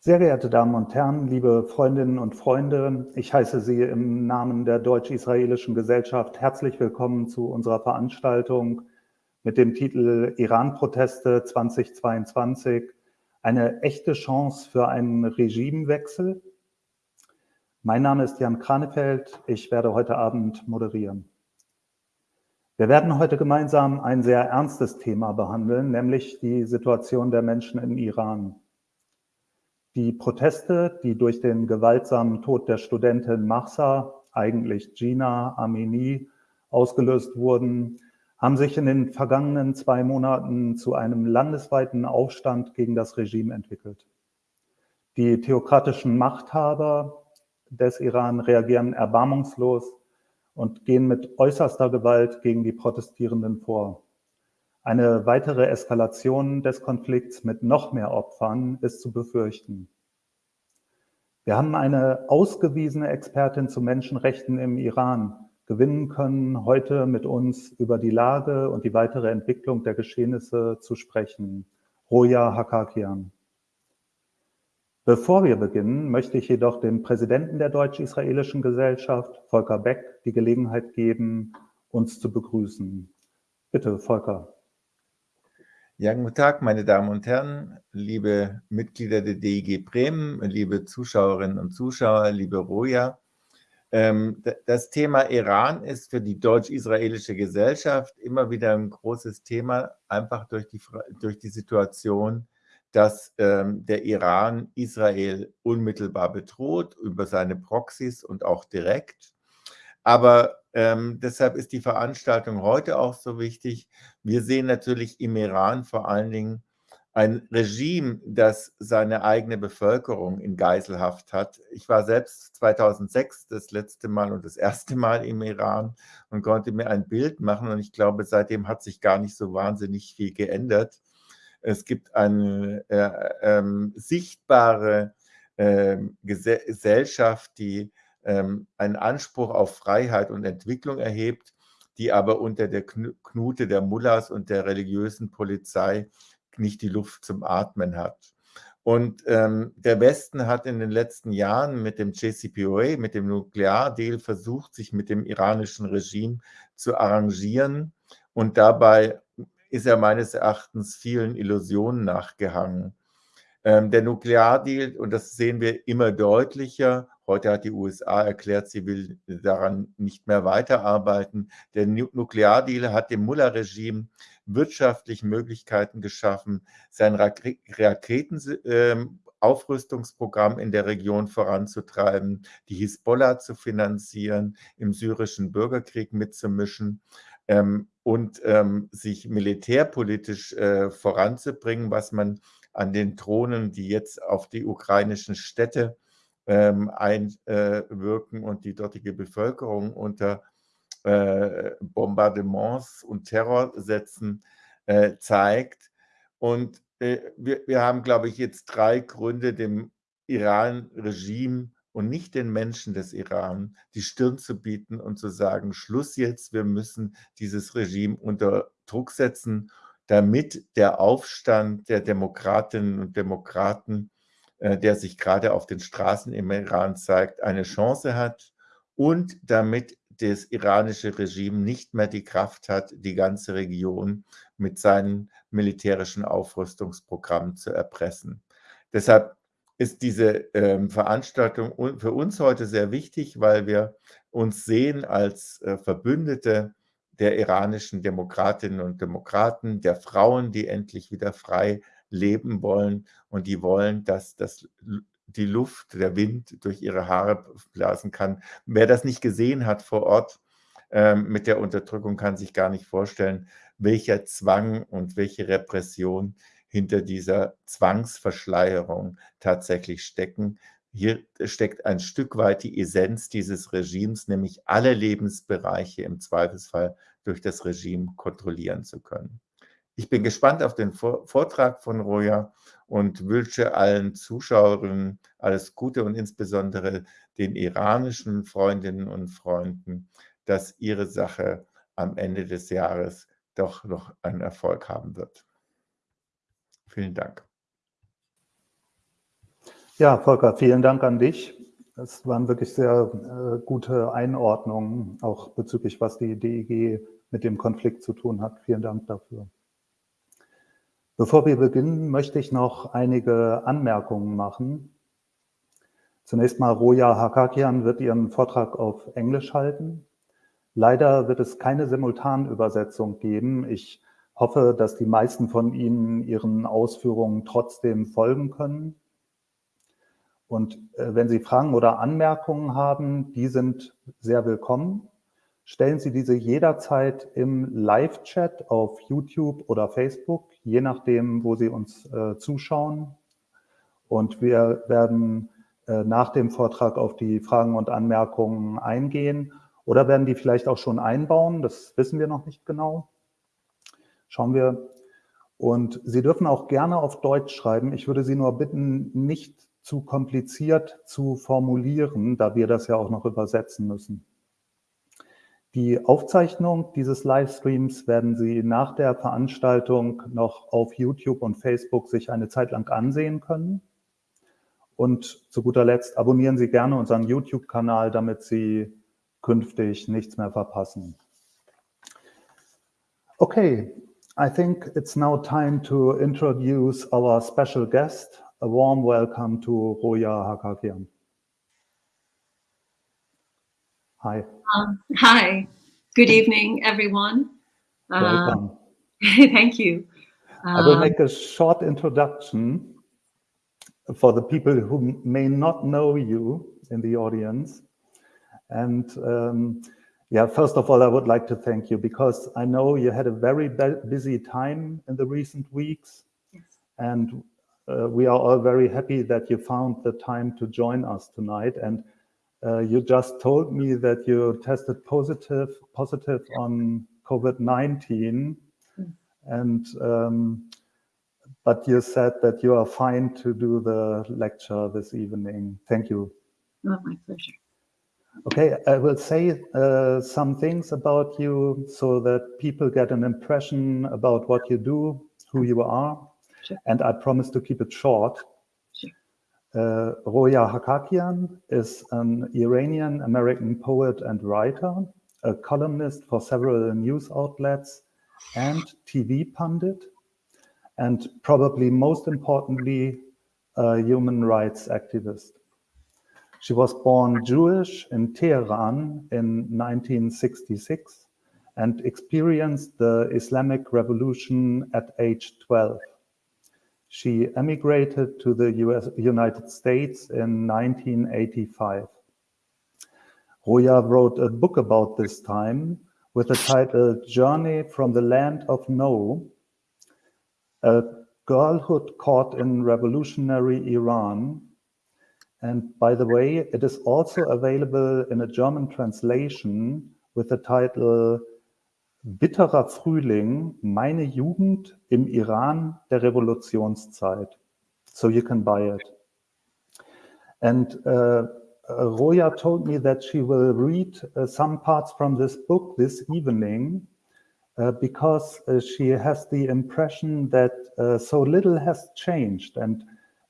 Sehr geehrte Damen und Herren, liebe Freundinnen und Freunde, ich heiße Sie im Namen der Deutsch-Israelischen Gesellschaft herzlich willkommen zu unserer Veranstaltung mit dem Titel Iran-Proteste 2022, eine echte Chance für einen Regimewechsel. Mein Name ist Jan Kranefeld, ich werde heute Abend moderieren. Wir werden heute gemeinsam ein sehr ernstes Thema behandeln, nämlich die Situation der Menschen im Iran. Die Proteste, die durch den gewaltsamen Tod der Studentin Mahsa, eigentlich Gina Amini, ausgelöst wurden, haben sich in den vergangenen zwei Monaten zu einem landesweiten Aufstand gegen das Regime entwickelt. Die theokratischen Machthaber des Iran reagieren erbarmungslos und gehen mit äußerster Gewalt gegen die Protestierenden vor. Eine weitere Eskalation des Konflikts mit noch mehr Opfern ist zu befürchten. Wir haben eine ausgewiesene Expertin zu Menschenrechten im Iran gewinnen können, heute mit uns über die Lage und die weitere Entwicklung der Geschehnisse zu sprechen. Roja Hakakian. Bevor wir beginnen, möchte ich jedoch dem Präsidenten der Deutsch-Israelischen Gesellschaft, Volker Beck, die Gelegenheit geben, uns zu begrüßen. Bitte, Volker. Ja, guten Tag, meine Damen und Herren, liebe Mitglieder der DIG Bremen, liebe Zuschauerinnen und Zuschauer, liebe Roja. Ähm, das Thema Iran ist für die deutsch-israelische Gesellschaft immer wieder ein großes Thema, einfach durch die, durch die Situation, dass ähm, der Iran Israel unmittelbar bedroht über seine Proxys und auch direkt. Aber ähm, deshalb ist die Veranstaltung heute auch so wichtig. Wir sehen natürlich im Iran vor allen Dingen ein Regime, das seine eigene Bevölkerung in Geiselhaft hat. Ich war selbst 2006 das letzte Mal und das erste Mal im Iran und konnte mir ein Bild machen und ich glaube, seitdem hat sich gar nicht so wahnsinnig viel geändert. Es gibt eine äh, äh, sichtbare äh, Gesellschaft, die einen Anspruch auf Freiheit und Entwicklung erhebt, die aber unter der Knute der Mullahs und der religiösen Polizei nicht die Luft zum Atmen hat. Und ähm, der Westen hat in den letzten Jahren mit dem JCPOA, mit dem Nukleardeal versucht, sich mit dem iranischen Regime zu arrangieren. Und dabei ist er meines Erachtens vielen Illusionen nachgehangen. Ähm, der Nukleardeal, und das sehen wir immer deutlicher, Heute hat die USA erklärt, sie will daran nicht mehr weiterarbeiten. Der Nukleardeal hat dem Mullah-Regime wirtschaftlich Möglichkeiten geschaffen, sein Raketenaufrüstungsprogramm ähm, in der Region voranzutreiben, die Hisbollah zu finanzieren, im syrischen Bürgerkrieg mitzumischen ähm, und ähm, sich militärpolitisch äh, voranzubringen, was man an den Drohnen, die jetzt auf die ukrainischen Städte einwirken und die dortige Bevölkerung unter äh, Bombardements und Terror setzen, äh, zeigt. Und äh, wir, wir haben, glaube ich, jetzt drei Gründe, dem Iran-Regime und nicht den Menschen des Iran die Stirn zu bieten und zu sagen, Schluss jetzt, wir müssen dieses Regime unter Druck setzen, damit der Aufstand der Demokratinnen und Demokraten der sich gerade auf den Straßen im Iran zeigt, eine Chance hat und damit das iranische Regime nicht mehr die Kraft hat, die ganze Region mit seinen militärischen Aufrüstungsprogrammen zu erpressen. Deshalb ist diese ähm, Veranstaltung für uns heute sehr wichtig, weil wir uns sehen als äh, Verbündete der iranischen Demokratinnen und Demokraten, der Frauen, die endlich wieder frei leben wollen und die wollen, dass das die Luft, der Wind durch ihre Haare blasen kann. Wer das nicht gesehen hat vor Ort ähm, mit der Unterdrückung, kann sich gar nicht vorstellen, welcher Zwang und welche Repression hinter dieser Zwangsverschleierung tatsächlich stecken. Hier steckt ein Stück weit die Essenz dieses Regimes, nämlich alle Lebensbereiche im Zweifelsfall durch das Regime kontrollieren zu können. Ich bin gespannt auf den Vortrag von Roja und wünsche allen Zuschauerinnen alles Gute und insbesondere den iranischen Freundinnen und Freunden, dass ihre Sache am Ende des Jahres doch noch einen Erfolg haben wird. Vielen Dank. Ja, Volker, vielen Dank an dich. Das waren wirklich sehr äh, gute Einordnungen, auch bezüglich, was die DEG mit dem Konflikt zu tun hat. Vielen Dank dafür. Bevor wir beginnen, möchte ich noch einige Anmerkungen machen. Zunächst mal, Roja Hakakian wird ihren Vortrag auf Englisch halten. Leider wird es keine Simultanübersetzung geben. Ich hoffe, dass die meisten von Ihnen Ihren Ausführungen trotzdem folgen können. Und äh, wenn Sie Fragen oder Anmerkungen haben, die sind sehr willkommen. Stellen Sie diese jederzeit im Live-Chat auf YouTube oder Facebook, je nachdem, wo Sie uns äh, zuschauen. Und wir werden äh, nach dem Vortrag auf die Fragen und Anmerkungen eingehen oder werden die vielleicht auch schon einbauen. Das wissen wir noch nicht genau. Schauen wir. Und Sie dürfen auch gerne auf Deutsch schreiben. Ich würde Sie nur bitten, nicht zu kompliziert zu formulieren, da wir das ja auch noch übersetzen müssen. Die Aufzeichnung dieses Livestreams werden Sie nach der Veranstaltung noch auf YouTube und Facebook sich eine Zeit lang ansehen können. Und zu guter Letzt abonnieren Sie gerne unseren YouTube-Kanal, damit Sie künftig nichts mehr verpassen. Okay, I think it's now time to introduce our special guest, a warm welcome to Roya Hakakian. Hi. Um, hi. Good evening, everyone. Welcome. Uh, thank you. I will Um, make a short introduction for the people who may not know you in the audience. And um, yeah, first of all, I would like to thank you because I know you had a very busy time in the recent weeks. Yes. And uh, we are all very happy that you found the time to join us tonight. And uh, you just told me that you tested positive positive on COVID-19, Mm. and um, but you said that you are fine to do the lecture this evening. Thank you. oh, my pleasure. Okay, I will say uh, some things about you so that people get an impression about what you do, who you are, Sure. and I promise to keep it short. Uh, Roya Hakakian is an Iranian American poet and writer, a columnist for several news outlets, and TV pundit, and probably most importantly, a human rights activist. She was born Jewish in Tehran in 1966 and experienced the Islamic Revolution at age 12. She emigrated to the US, United States in 1985. Roya wrote a book about this time with the title Journey from the Land of No, a girlhood caught in revolutionary Iran. And by the way, it is also available in a German translation with the title Bitterer Frühling, meine Jugend im Iran der Revolutionszeit. So you can buy it. And uh, Roya told me that she will read uh, some parts from this book this evening uh, because uh, she has the impression that uh, so little has changed. And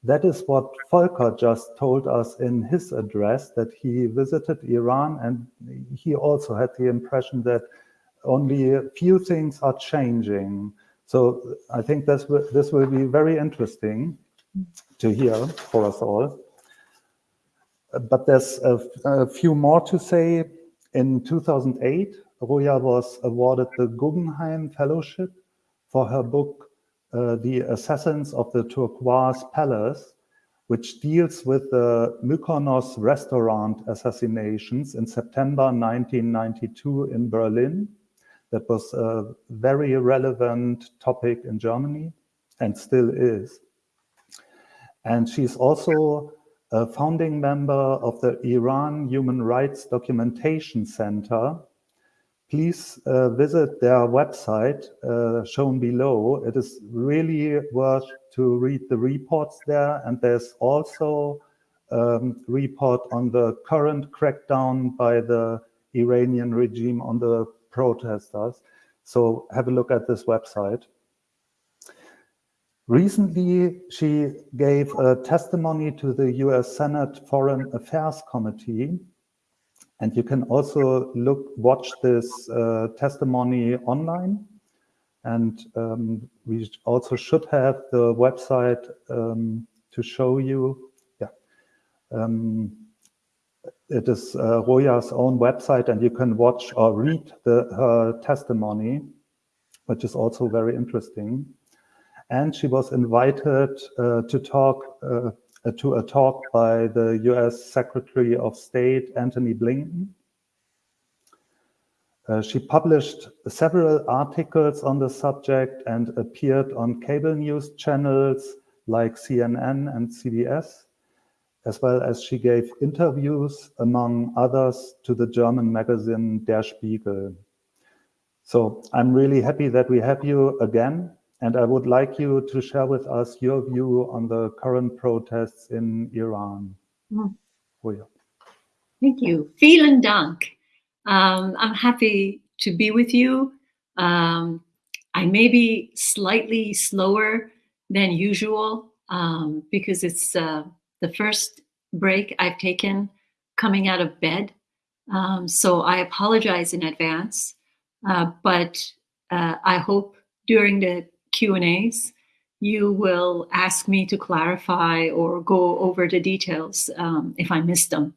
that is what Volker just told us in his address that he visited Iran and he also had the impression that only a few things are changing. So I think this will, this will be very interesting to hear for us all. But there's a, a few more to say. In 2008, Roya was awarded the Guggenheim Fellowship for her book, uh, The Assassins of the Turquoise Palace, which deals with the Mykonos restaurant assassinations in September 1992 in Berlin. That was a very relevant topic in Germany and still is. And she's also a founding member of the Iran Human Rights Documentation Center. Please uh, visit their website uh, shown below. It is really worth to read the reports there. And there's also a report on the current crackdown by the Iranian regime on the protesters. So have a look at this website. Recently, she gave a testimony to the US Senate Foreign Affairs Committee. And you can also look, watch this uh, testimony online. And um, we also should have the website um, to show you. Yeah. Um, it is uh, Roya's own website and you can watch or read the, her testimony, which is also very interesting. And she was invited uh, to talk uh, to a talk by the US Secretary of State, Antony Blinken. Uh, she published several articles on the subject and appeared on cable news channels like CNN and CBS, as well as she gave interviews, among others, to the German magazine Der Spiegel. So I'm really happy that we have you again, and I would like you to share with us your view on the current protests in Iran. Mm. Oh. Thank you. Vielen Dank. Um, I'm happy to be with you. Um, I may be slightly slower than usual um, because it's uh, the first break I've taken coming out of bed. Um, so I apologize in advance, uh, but uh, I hope during the Q&As you will ask me to clarify or go over the details um, if I miss them.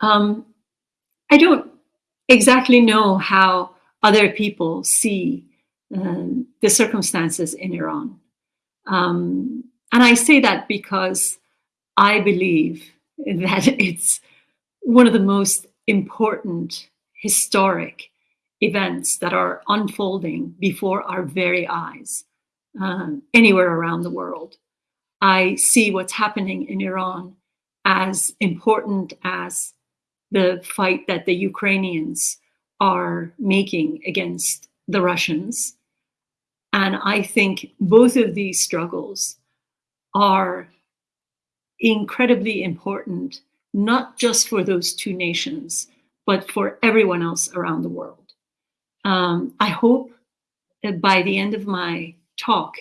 Um, I don't exactly know how other people see um, the circumstances in Iran. Um, and I say that because I believe that it's one of the most important historic events that are unfolding before our very eyes um, anywhere around the world. I see what's happening in Iran as important as the fight that the Ukrainians are making against the Russians. And I think both of these struggles are incredibly important, not just for those two nations, but for everyone else around the world. Um, I hope that by the end of my talk,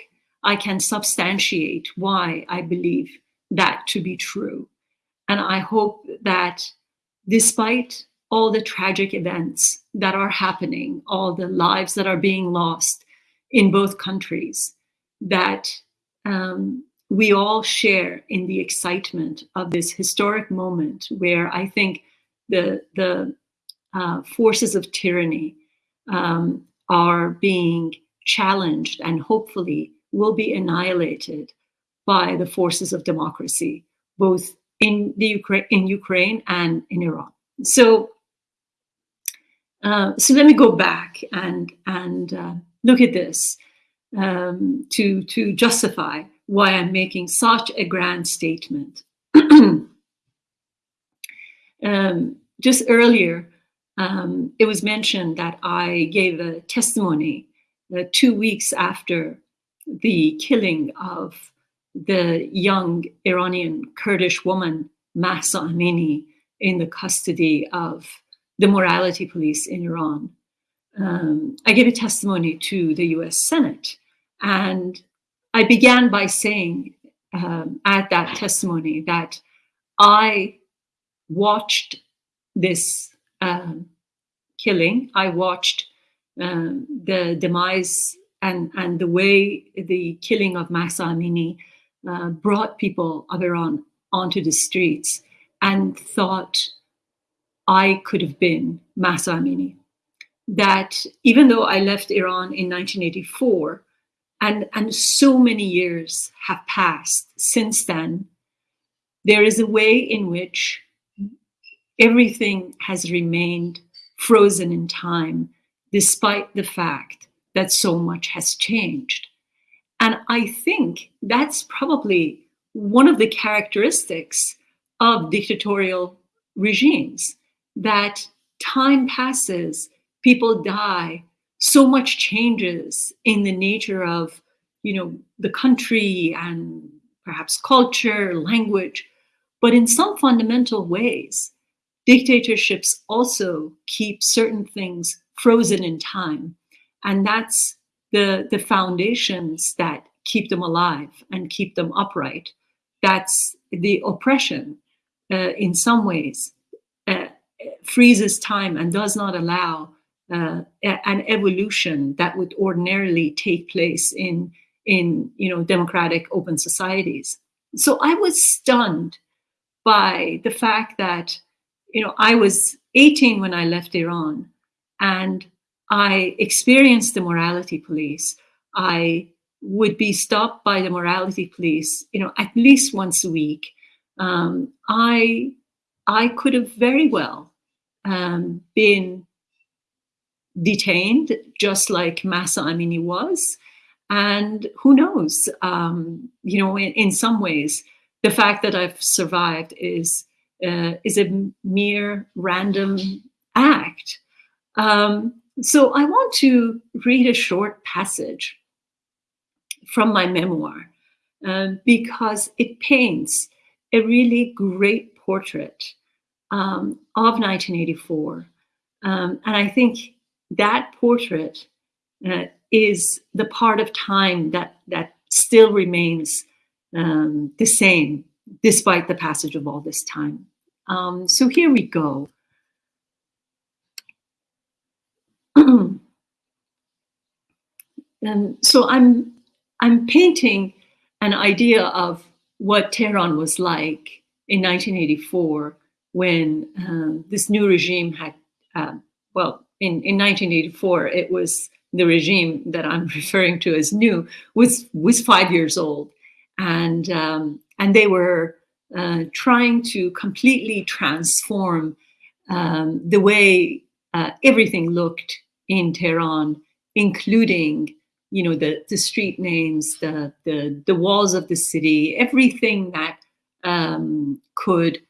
I can substantiate why I believe that to be true. And I hope that despite all the tragic events that are happening, all the lives that are being lost in both countries, that um, we all share in the excitement of this historic moment where I think the, the uh, forces of tyranny um, are being challenged and hopefully will be annihilated by the forces of democracy, both in the Ukraine, in Ukraine and in Iran. So, uh, so let me go back and and uh, look at this um, to to justify why I'm making such a grand statement. um, just earlier, um, it was mentioned that I gave a testimony uh, two weeks after the killing of the young Iranian Kurdish woman, Mahsa Amini, in the custody of the morality police in Iran. Um, I gave a testimony to the US Senate, and I began by saying um, at that testimony that I watched this um, killing. I watched um, the demise and, and the way the killing of Mahsa Amini uh, brought people of Iran onto the streets and thought I could have been Mahsa Amini. That even though I left Iran in 1984, and, and so many years have passed since then, there is a way in which everything has remained frozen in time, despite the fact that so much has changed. And I think that's probably one of the characteristics of dictatorial regimes, that time passes, people die, so much changes in the nature of, you know, the country and perhaps culture, language, but in some fundamental ways, dictatorships also keep certain things frozen in time. And that's the, the foundations that keep them alive and keep them upright. That's the oppression uh, in some ways uh, freezes time and does not allow uh, an evolution that would ordinarily take place in in you know democratic open societies. So I was stunned by the fact that you know I was 18 when I left Iran and I experienced the morality police. I would be stopped by the morality police, you know, at least once a week. Um, I I could have very well um, been detained, just like Mahsa Amini was. And who knows, um, you know, in, in, some ways, the fact that I've survived is, uh, is a mere random act. Um, so I want to read a short passage from my memoir um, because it paints a really great portrait um, of 1984. Um, and I think that portrait uh, is the part of time that that still remains um, the same despite the passage of all this time. Um, so here we go. and so I'm I'm painting an idea of what Tehran was like in 1984 when um, this new regime had, uh, well, in, in 1984, it was the regime that I'm referring to as new was was five years old, and um, and they were uh, trying to completely transform um, the way uh, everything looked in Tehran, including you know the the street names, the the the walls of the city, everything that um, could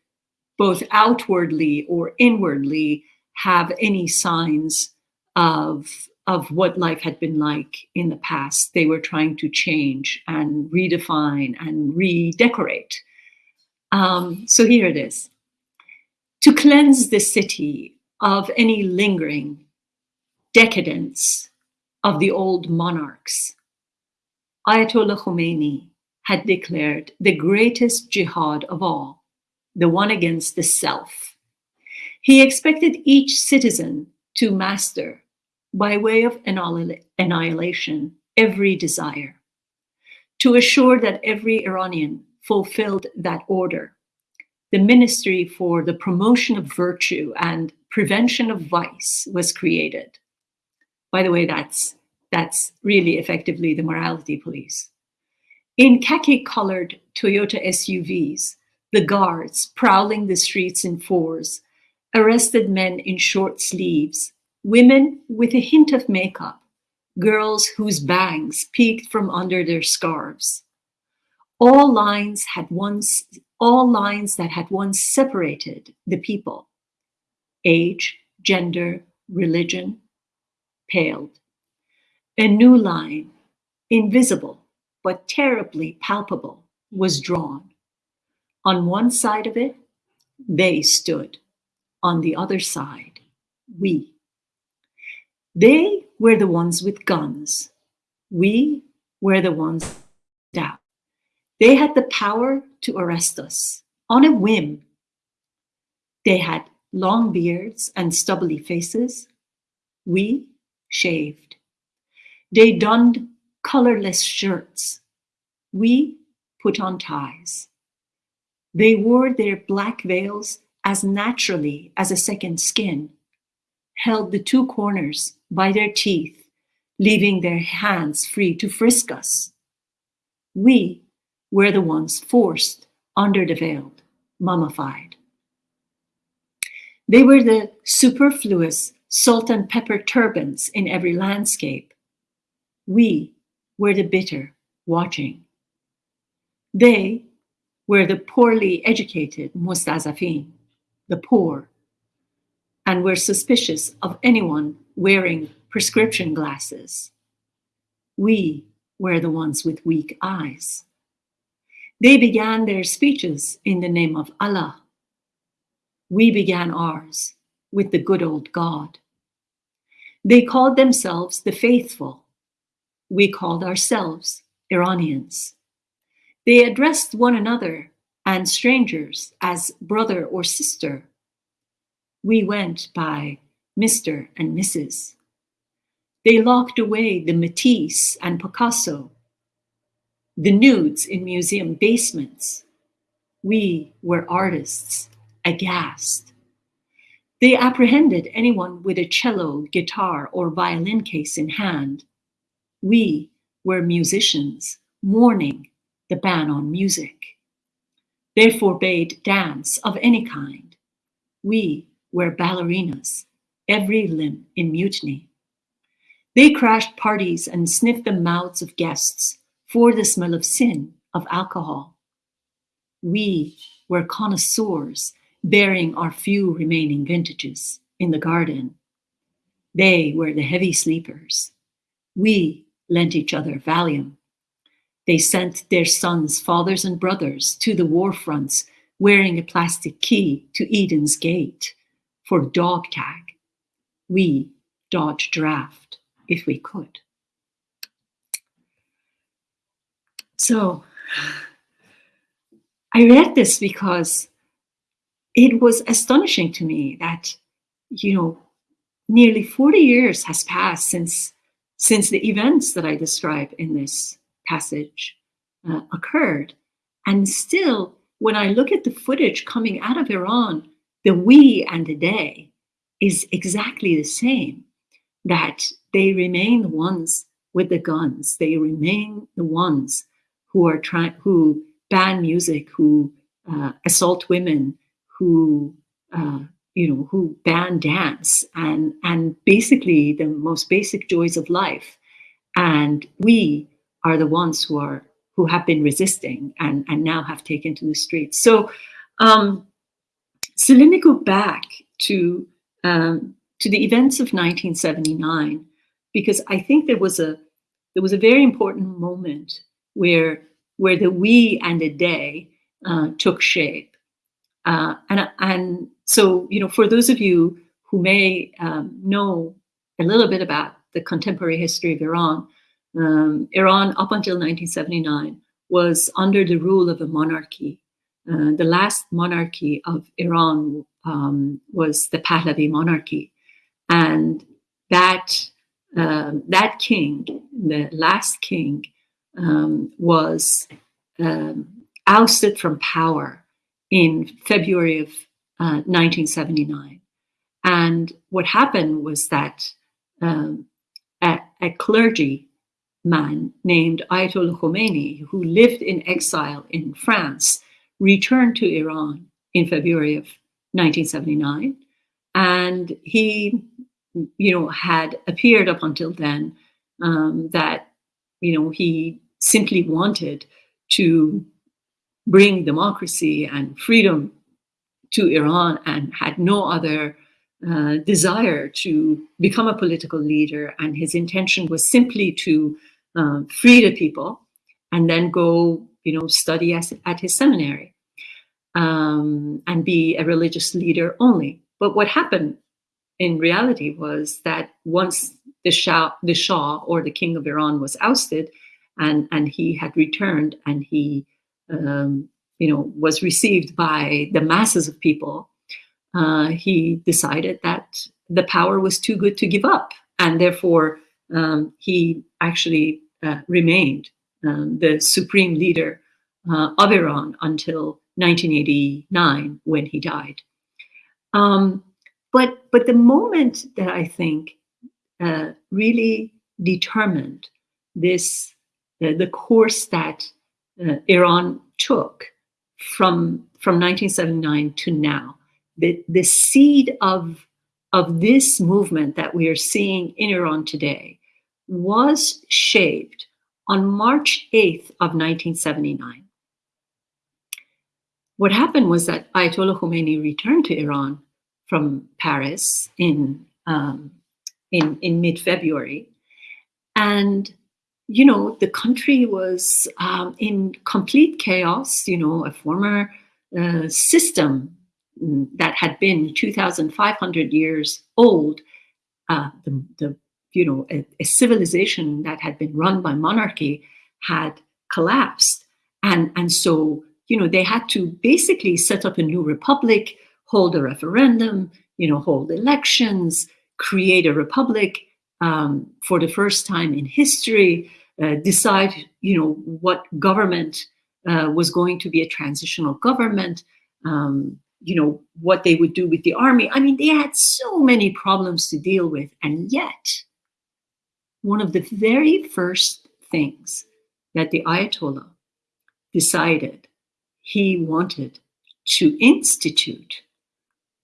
both outwardly or inwardly have any signs of of what life had been like in the past. They were trying to change and redefine and redecorate. Um, so here it is. To cleanse the city of any lingering decadence of the old monarchs, Ayatollah Khomeini had declared the greatest jihad of all, the one against the self. He expected each citizen to master, by way of annihilation, every desire, to assure that every Iranian fulfilled that order. The Ministry for the Promotion of Virtue and Prevention of Vice was created. By the way, that's, that's really effectively the morality police. In khaki-colored Toyota SUVs, the guards prowling the streets in fours, arrested men in short sleeves, women with a hint of makeup, girls whose bangs peeked from under their scarves. All lines had once, all lines that had once separated the people, age, gender, religion, paled. A new line, invisible but terribly palpable, was drawn. On one side of it, they stood. On the other side, we. They were the ones with guns. We were the ones down. They had the power to arrest us on a whim. They had long beards and stubbly faces. We shaved. They donned colorless shirts. We put on ties. They wore their black veils as naturally as a second skin, held the two corners by their teeth, leaving their hands free to frisk us. We were the ones forced under the veil, mummified. They were the superfluous salt and pepper turbans in every landscape. We were the bitter watching. They were the poorly educated mustazafin, the poor, and were suspicious of anyone wearing prescription glasses. We were the ones with weak eyes. They began their speeches in the name of Allah. We began ours with the good old God. They called themselves the faithful. we called ourselves Iranians. They addressed one another and strangers as brother or sister. We went by Mr. and Mrs. They locked away the Matisse and Picasso, the nudes in museum basements. We were artists, aghast. They apprehended anyone with a cello, guitar, or violin case in hand. We were musicians mourning the ban on music. They forbade dance of any kind. We were ballerinas, every limb in mutiny. They crashed parties and sniffed the mouths of guests for the smell of sin, of alcohol. We were connoisseurs bearing our few remaining vintages in the garden. They were the heavy sleepers. We lent each other Valium. They sent their sons, fathers, and brothers to the war fronts wearing a plastic key to Eden's gate for dog tag. We dodged draft if we could. So I read this because it was astonishing to me that, you know, nearly 40 years has passed since since the events that I describe in this passage uh, occurred. And still, when I look at the footage coming out of Iran, the we and the they is exactly the same, that they remain the ones with the guns. They remain the ones who are trying, who ban music, who uh, assault women, who uh, you know, who ban dance and and basically the most basic joys of life. And we are the ones who are who have been resisting and, and now have taken to the streets. So um, so let me go back to um, to the events of 1979 because I think there was a there was a very important moment where where the we and the they uh, took shape. Uh, and, and so, you know, for those of you who may um, know a little bit about the contemporary history of Iran, um, Iran up until 1979 was under the rule of a monarchy. Uh, the last monarchy of Iran um, was the Pahlavi monarchy. And that, uh, that king, the last king, um, was um, ousted from power in February of 1979. Uh, and what happened was that um, a, a clergy man named Ayatollah Khomeini, who lived in exile in France, returned to Iran in February of 1979. And he, you know, had appeared up until then um, that, you know, he simply wanted to bring democracy and freedom to Iran and had no other uh, desire to become a political leader. And his intention was simply to um, free the people and then go, you know, study as, at his seminary um, and be a religious leader only. But what happened in reality was that once the Shah, the Shah or the king of Iran was ousted and, and he had returned and he um, you know, was received by the masses of people, uh, he decided that the power was too good to give up. And therefore, um, he actually uh, remained um, the supreme leader uh, of Iran until 1989 when he died. Um, but, but the moment that I think uh, really determined this, uh, the course that uh, Iran took from from 1979 to now. The, the seed of, of this movement that we are seeing in Iran today was shaped on March 8th of 1979. What happened was that Ayatollah Khomeini returned to Iran from Paris in, um, in, in mid-February. And you know, the country was um, in complete chaos, you know, a former uh, system that had been 2,500 years old, uh, the, the, you know, a, a civilization that had been run by monarchy had collapsed. And, and so, you know, they had to basically set up a new republic, hold a referendum, you know, hold elections, create a republic um, for the first time in history, uh, decide, you know, what government uh, was going to be a transitional government, um, you know, what they would do with the army. I mean, they had so many problems to deal with. And yet, one of the very first things that the Ayatollah decided he wanted to institute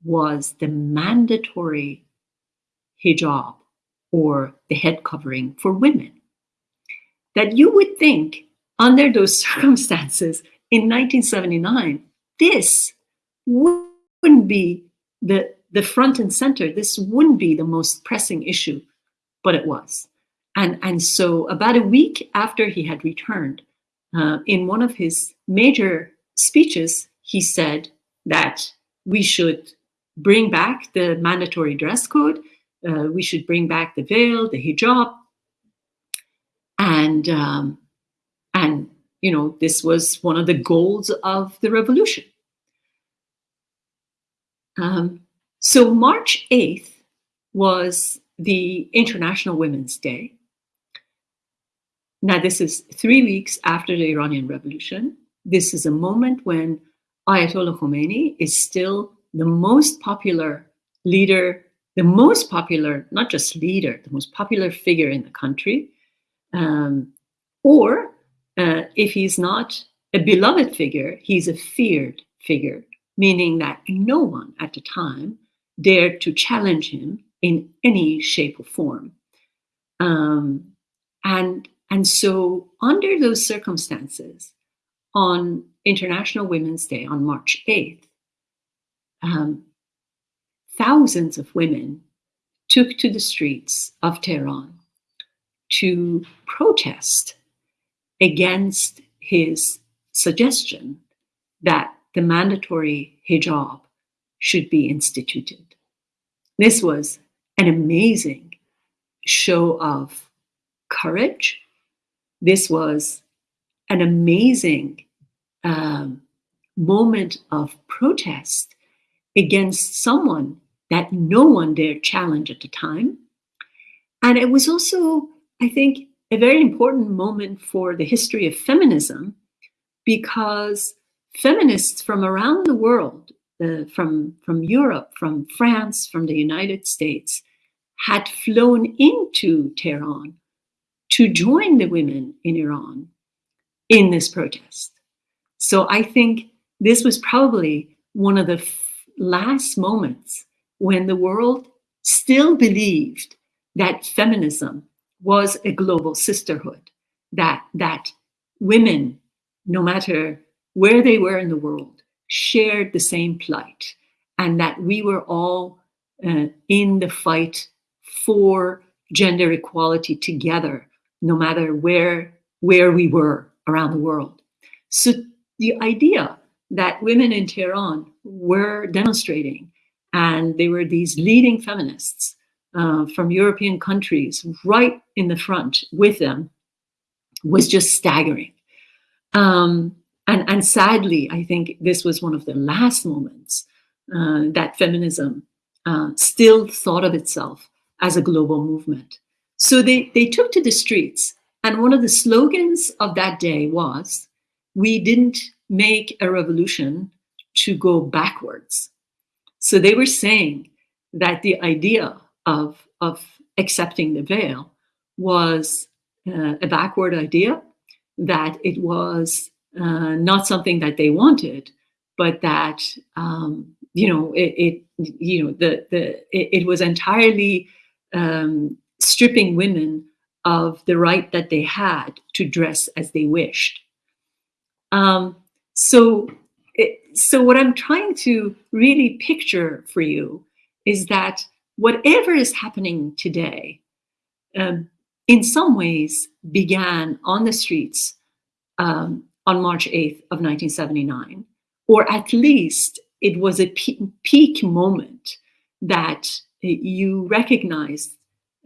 was the mandatory hijab or the head covering for women. That you would think under those circumstances in 1979, this wouldn't be the, the front and center. This wouldn't be the most pressing issue, but it was. And, and so about a week after he had returned, uh, in one of his major speeches, he said that we should bring back the mandatory dress code. Uh, we should bring back the veil, the hijab. And, um, and, you know, this was one of the goals of the revolution. Um, so March 8th was the International Women's Day. Now, this is three weeks after the Iranian Revolution. This is a moment when Ayatollah Khomeini is still the most popular leader, the most popular, not just leader, the most popular figure in the country. Um, or uh, if he's not a beloved figure, he's a feared figure, meaning that no one at the time dared to challenge him in any shape or form. Um, and, and so, under those circumstances, on International Women's Day on March 8th, um, thousands of women took to the streets of Tehran to protest against his suggestion that the mandatory hijab should be instituted. This was an amazing show of courage. This was an amazing um, moment of protest against someone that no one dared challenge at the time. And it was also, I think, a very important moment for the history of feminism because feminists from around the world, uh, from, from Europe, from France, from the United States, had flown into Tehran to join the women in Iran in this protest. So I think this was probably one of the last moments when the world still believed that feminism was a global sisterhood, that, that women, no matter where they were in the world, shared the same plight, and that we were all uh, in the fight for gender equality together, no matter where, where we were around the world. So the idea that women in Tehran were demonstrating, and they were these leading feminists uh, from European countries right in the front with them, was just staggering. Um, and, and sadly, I think this was one of the last moments uh, that feminism uh, still thought of itself as a global movement. So they, they took to the streets. And one of the slogans of that day was, we didn't make a revolution to go backwards. So they were saying that the idea of, of accepting the veil was uh, a backward idea, that it was uh, not something that they wanted, but that um, you know it, it, you know the the it, it was entirely um, stripping women of the right that they had to dress as they wished. Um, so, it, so what I'm trying to really picture for you is that whatever is happening today, um, in some ways, began on the streets um, on March 8th of 1979, or at least it was a peak moment that you recognized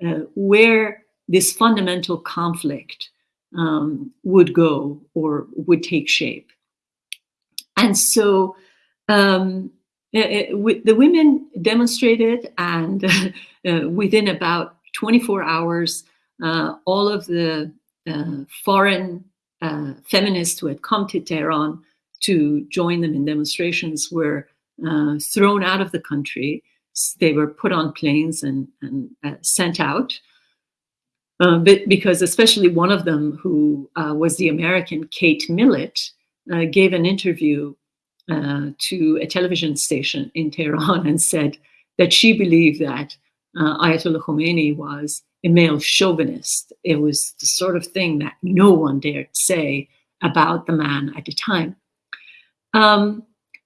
uh, where this fundamental conflict um, would go or would take shape. And so um, it, it, the women demonstrated, and uh, within about 24 hours, uh, all of the uh, foreign uh, feminists who had come to Tehran to join them in demonstrations were uh, thrown out of the country. They were put on planes and, and uh, sent out. Uh, but because especially one of them, who uh, was the American Kate Millett, uh, gave an interview to a television station in Tehran and said that she believed that Ayatollah Khomeini was a male chauvinist. It was the sort of thing that no one dared say about the man at the time. Um,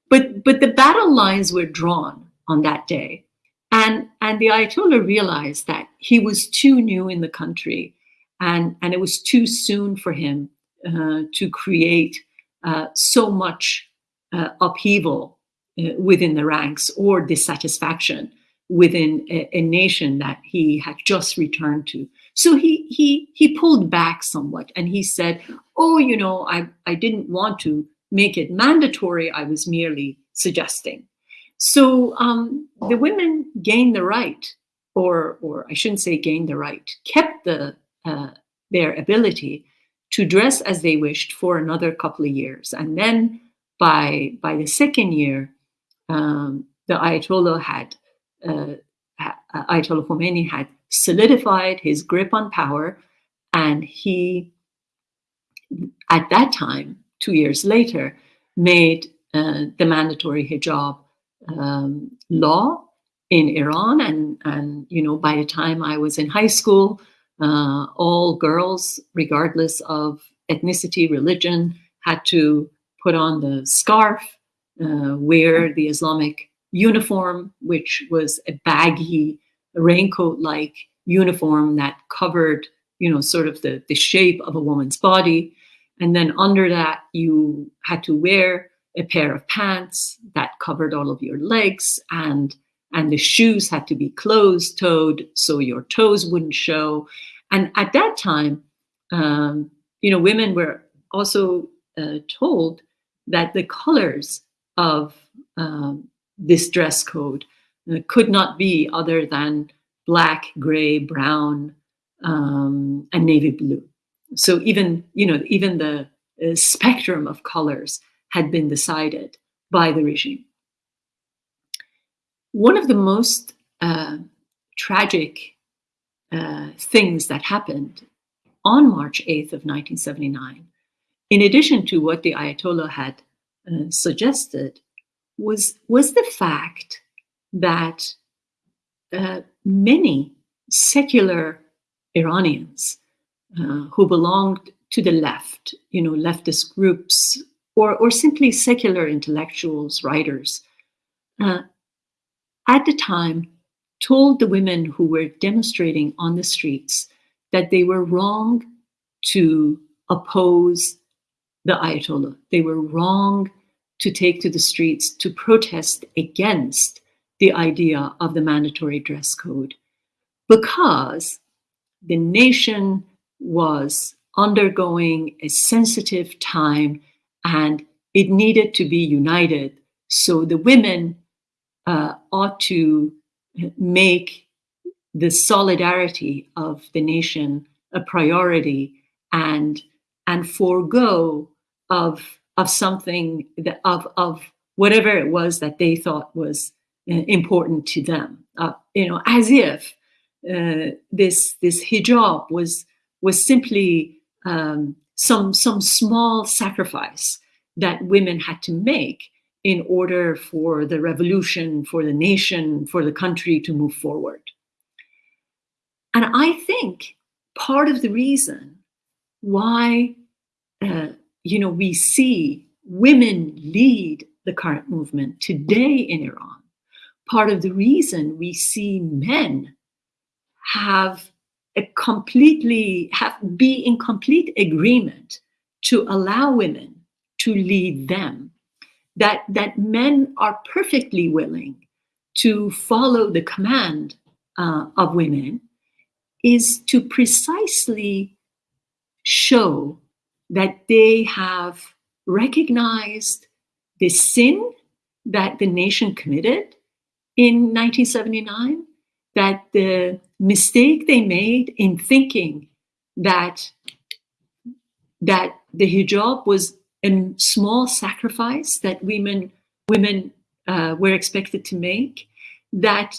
but but the battle lines were drawn on that day, and and the Ayatollah realized that he was too new in the country, and and it was too soon for him uh, to create uh, so much uh, upheaval uh, within the ranks or dissatisfaction within a, a, nation that he had just returned to. So he he he pulled back somewhat and he said, "Oh, you know, I I didn't want to make it mandatory. I was merely suggesting. So um, the women gained the right, or, or I shouldn't say gained the right, kept the, uh, their ability to dress as they wished for another couple of years. And then by, by the second year, um, the Ayatollah had, uh, Ayatollah Khomeini had solidified his grip on power and he, at that time, two years later, made uh, the mandatory hijab um, law in Iran. And, and, you know, by the time I was in high school, uh, all girls, regardless of ethnicity, religion, had to put on the scarf, uh, wear the Islamic uniform, which was a baggy raincoat-like uniform that covered, you know, sort of the, the shape of a woman's body. And then under that, you had to wear a pair of pants that covered all of your legs and and the shoes had to be closed toed so your toes wouldn't show. And at that time, um, you know, women were also uh, told that the colors of um, this dress code uh, could not be other than black, gray, brown, um, and navy blue. So even, you know, even the uh, spectrum of colors had been decided by the regime. One of the most uh, tragic uh, things that happened on March 8th of 1979, in addition to what the Ayatollah had uh, suggested, was, was the fact that uh, many secular Iranians uh, who belonged to the left, you know, leftist groups, or, or simply secular intellectuals, writers, uh, at the time told the women who were demonstrating on the streets that they were wrong to oppose the Ayatollah. They were wrong to take to the streets to protest against the idea of the mandatory dress code because the nation was undergoing a sensitive time and it needed to be united. So the women uh, ought to make the solidarity of the nation a priority and and forego of of something that of of whatever it was that they thought was uh, important to them uh, you know as if uh, this this hijab was was simply um, some some small sacrifice that women had to make in order for the revolution, for the nation, for the country to move forward. And I think part of the reason why uh, you know we see women lead the current movement today in Iran, part of the reason we see men have a completely have be in complete agreement to allow women to lead them that that men are perfectly willing to follow the command uh, of women is to precisely show that they have recognized the sin that the nation committed in 1979, that the mistake they made in thinking that that the hijab was a small sacrifice that women women uh, were expected to make. That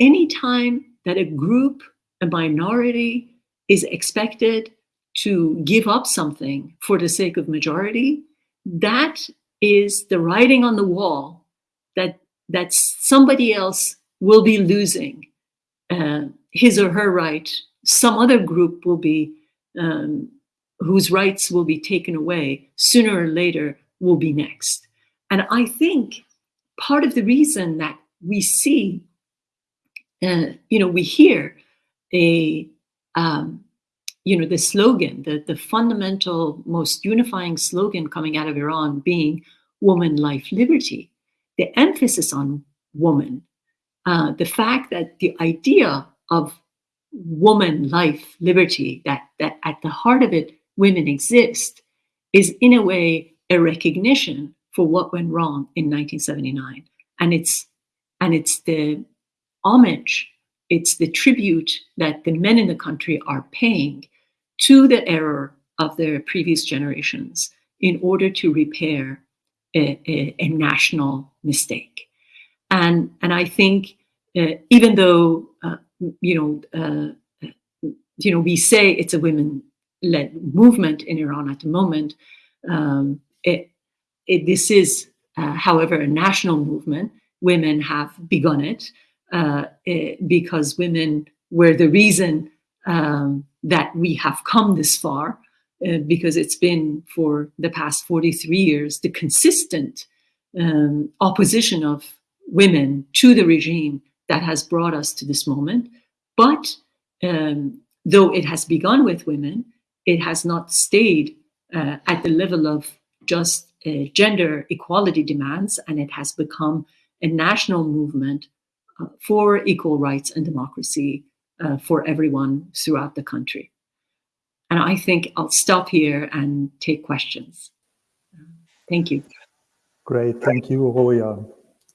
any time that a group, a minority, is expected to give up something for the sake of majority, that is the writing on the wall that that somebody else will be losing uh, his or her right. Some other group will be um, whose rights will be taken away sooner or later will be next. And I think part of the reason that we see, uh, you know, we hear a, um, you know, the slogan, the, the fundamental, most unifying slogan coming out of Iran being woman, life, liberty, the emphasis on woman, uh, the fact that the idea of woman, life, liberty, that, that at the heart of it women exist is in a way a recognition for what went wrong in 1979 and it's and it's the homage it's the tribute that the men in the country are paying to the error of their previous generations in order to repair a, a, a national mistake and and i think uh, even though uh, you know uh, you know we say it's a women led movement in Iran at the moment. Um, it, it, this is, uh, however, a national movement. Women have begun it, uh, it because women were the reason um, that we have come this far, uh, because it's been for the past 43 years the consistent um, opposition of women to the regime that has brought us to this moment. But um, though it has begun with women, it has not stayed uh, at the level of just uh, gender equality demands, and it has become a national movement uh, for equal rights and democracy uh, for everyone throughout the country. And I think I'll stop here and take questions. Thank you. Great, thank you, Roya.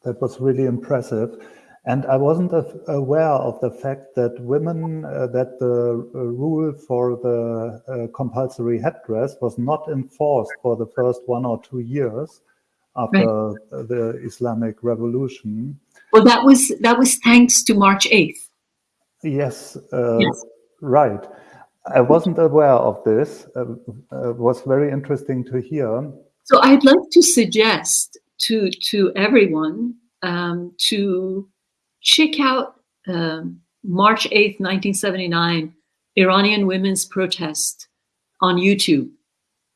That was really impressive. And I wasn't aware of the fact that women, uh, that the uh, rule for the uh, compulsory headdress was not enforced for the first one or two years after right. the Islamic Revolution. Well, that was that was thanks to March 8th. Yes, uh, yes. right. I wasn't aware of this. Uh, uh, it was very interesting to hear. So I'd like to suggest to to everyone um, to check out um, March 8th, 1979, Iranian women's protest on YouTube,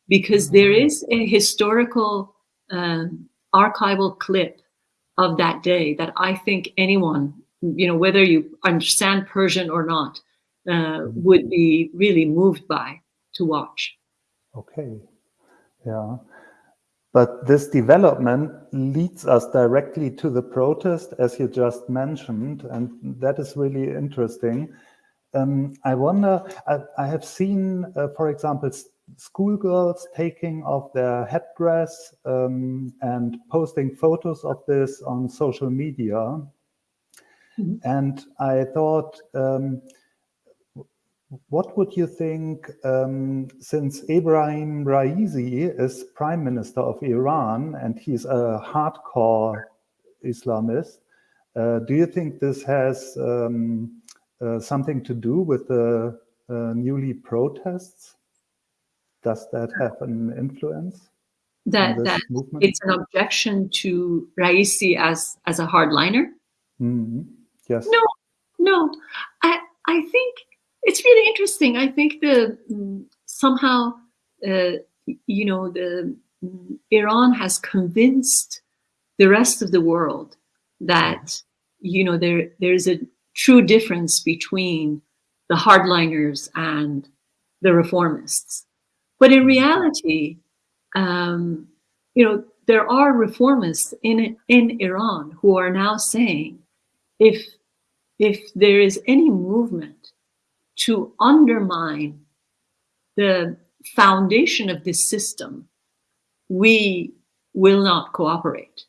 because there is a historical um, archival clip of that day that I think anyone, you know, whether you understand Persian or not, uh, would be really moved by to watch. Okay, yeah. But this development leads us directly to the protest, as you just mentioned, and that is really interesting. Um, I wonder, I, I have seen, uh, for example, schoolgirls taking off their headdress um, and posting photos of this on social media. Mm -hmm. And I thought, um, what would you think, um, since Ebrahim Raisi is prime minister of Iran and he's a hardcore Islamist, uh, do you think this has um, uh, something to do with the uh, newly protests? Does that have an influence? That, that it's an objection to Raisi as, as a hardliner? Mm -hmm. Yes. No, no. I, I think it's really interesting. I think the somehow, uh, you know, the mm, Iran has convinced the rest of the world that you know there there's a true difference between the hardliners and the reformists. But in reality, um, you know, there are reformists in in Iran who are now saying, if if there is any movement to undermine the foundation of this system, we will not cooperate.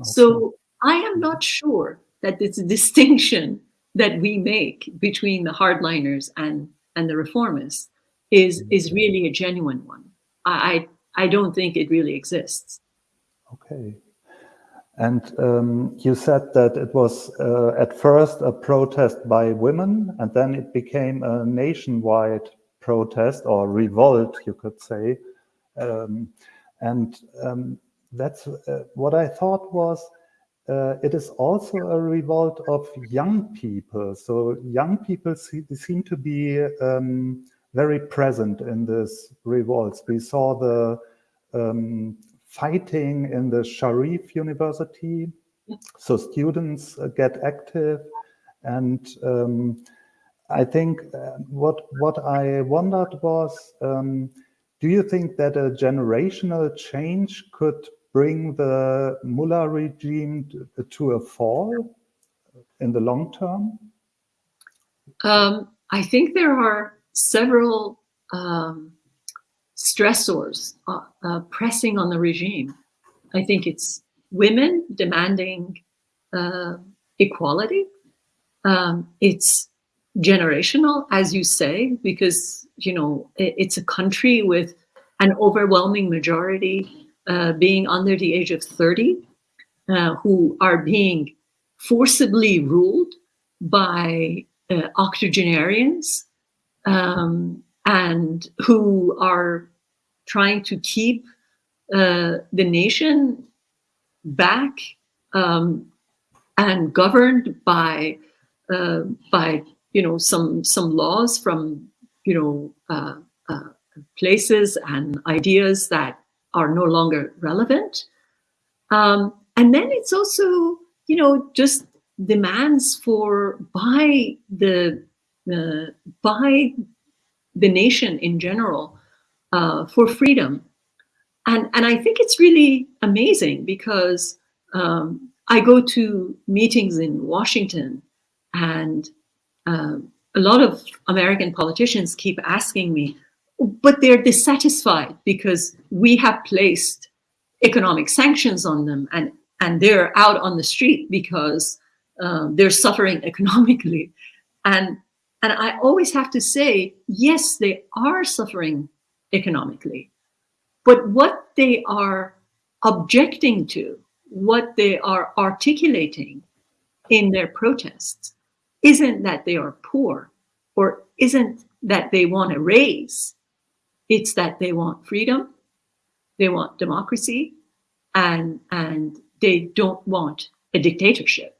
Okay. So I am not sure that this distinction that we make between the hardliners and, and the reformists is, mm-hmm. is really a genuine one. I, I don't think it really exists. Okay. And um, you said that it was uh, at first a protest by women, and then it became a nationwide protest or revolt, you could say. Um, and um, that's uh, what I thought was uh, it is also a revolt of young people. So young people see, seem to be um, very present in this revolts. We saw the um, fighting in the Sharif University. So students uh, get active and um, I think uh, what what I wondered was, um, do you think that a generational change could bring the Mullah regime to, to a fall in the long term? Um, I think there are several um, stressors uh, uh, pressing on the regime. I think it's women demanding uh, equality. Um, it's generational, as you say, because you know it, it's a country with an overwhelming majority uh, being under the age of 30, uh, who are being forcibly ruled by uh, octogenarians um, and who are trying to keep uh, the nation back um, and governed by uh, by you know some some laws from you know uh, uh, places and ideas that are no longer relevant. Um, and then it's also you know just demands for by the uh, by the nation in general uh, for freedom. And, and I think it's really amazing because um, I go to meetings in Washington and uh, a lot of American politicians keep asking me, but they're dissatisfied because we have placed economic sanctions on them and, and they're out on the street because uh, they're suffering economically. And, and I always have to say, yes, they are suffering economically. But what they are objecting to, what they are articulating in their protests, isn't that they are poor or isn't that they want a raise. It's that they want freedom, they want democracy, and, and they don't want a dictatorship.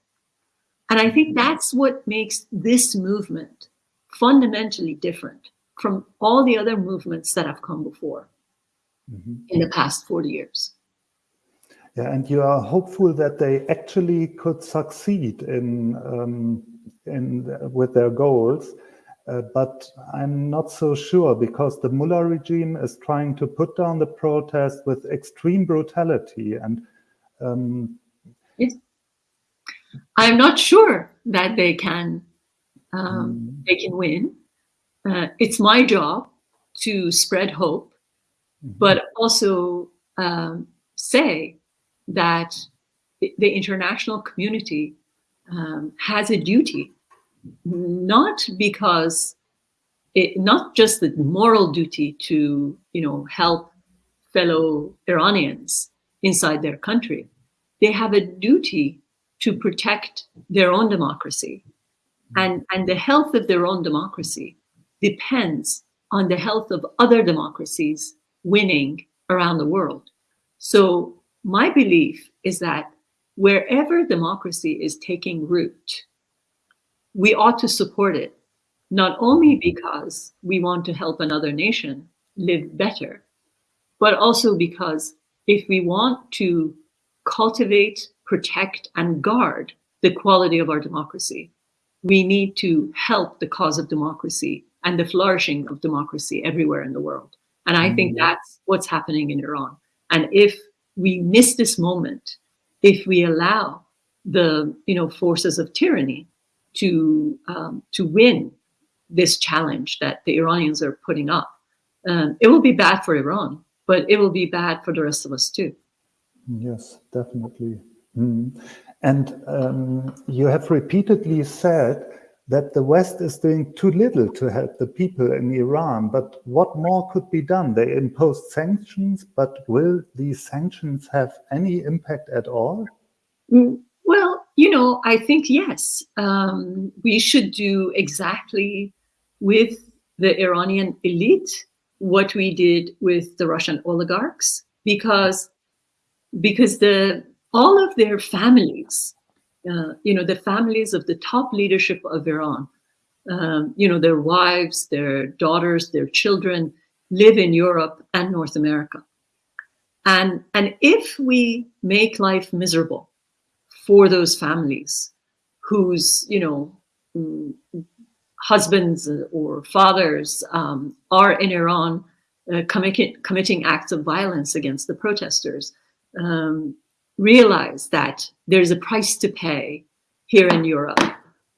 And I think that's what makes this movement fundamentally different from all the other movements that have come before mm-hmm. in the past 40 years. Yeah, and you are hopeful that they actually could succeed in, um, in with their goals. Uh, but I'm not so sure because the Mullah regime is trying to put down the protest with extreme brutality. And um, yes. I'm not sure that they can um, mm. they can win uh, it's my job to spread hope, mm-hmm. but also um, say that the international community um, has a duty, not because it, not just the moral duty to you know help fellow Iranians inside their country, they have a duty to protect their own democracy mm-hmm. and, and the health of their own democracy depends on the health of other democracies winning around the world. So my belief is that wherever democracy is taking root, we ought to support it, not only because we want to help another nation live better, but also because if we want to cultivate, protect, and guard the quality of our democracy, we need to help the cause of democracy and the flourishing of democracy everywhere in the world. And I think mm-hmm. that's what's happening in Iran. And if we miss this moment, if we allow the you know forces of tyranny to um, to win this challenge that the Iranians are putting up. Um, it will be bad for Iran, but it will be bad for the rest of us too. Yes, definitely. Mm. And um, you have repeatedly said that the West is doing too little to help the people in Iran. But what more could be done? They imposed sanctions, but will these sanctions have any impact at all? Mm, well, you know, I think yes. Um, we should do exactly with the Iranian elite what we did with the Russian oligarchs, because because the all of their families uh, you know, the families of the top leadership of Iran, um, you know, their wives, their daughters, their children live in Europe and North America. And, and if we make life miserable for those families whose, you know, husbands or fathers um, are in Iran uh, committing, committing acts of violence against the protesters, um, realize that there's a price to pay here in Europe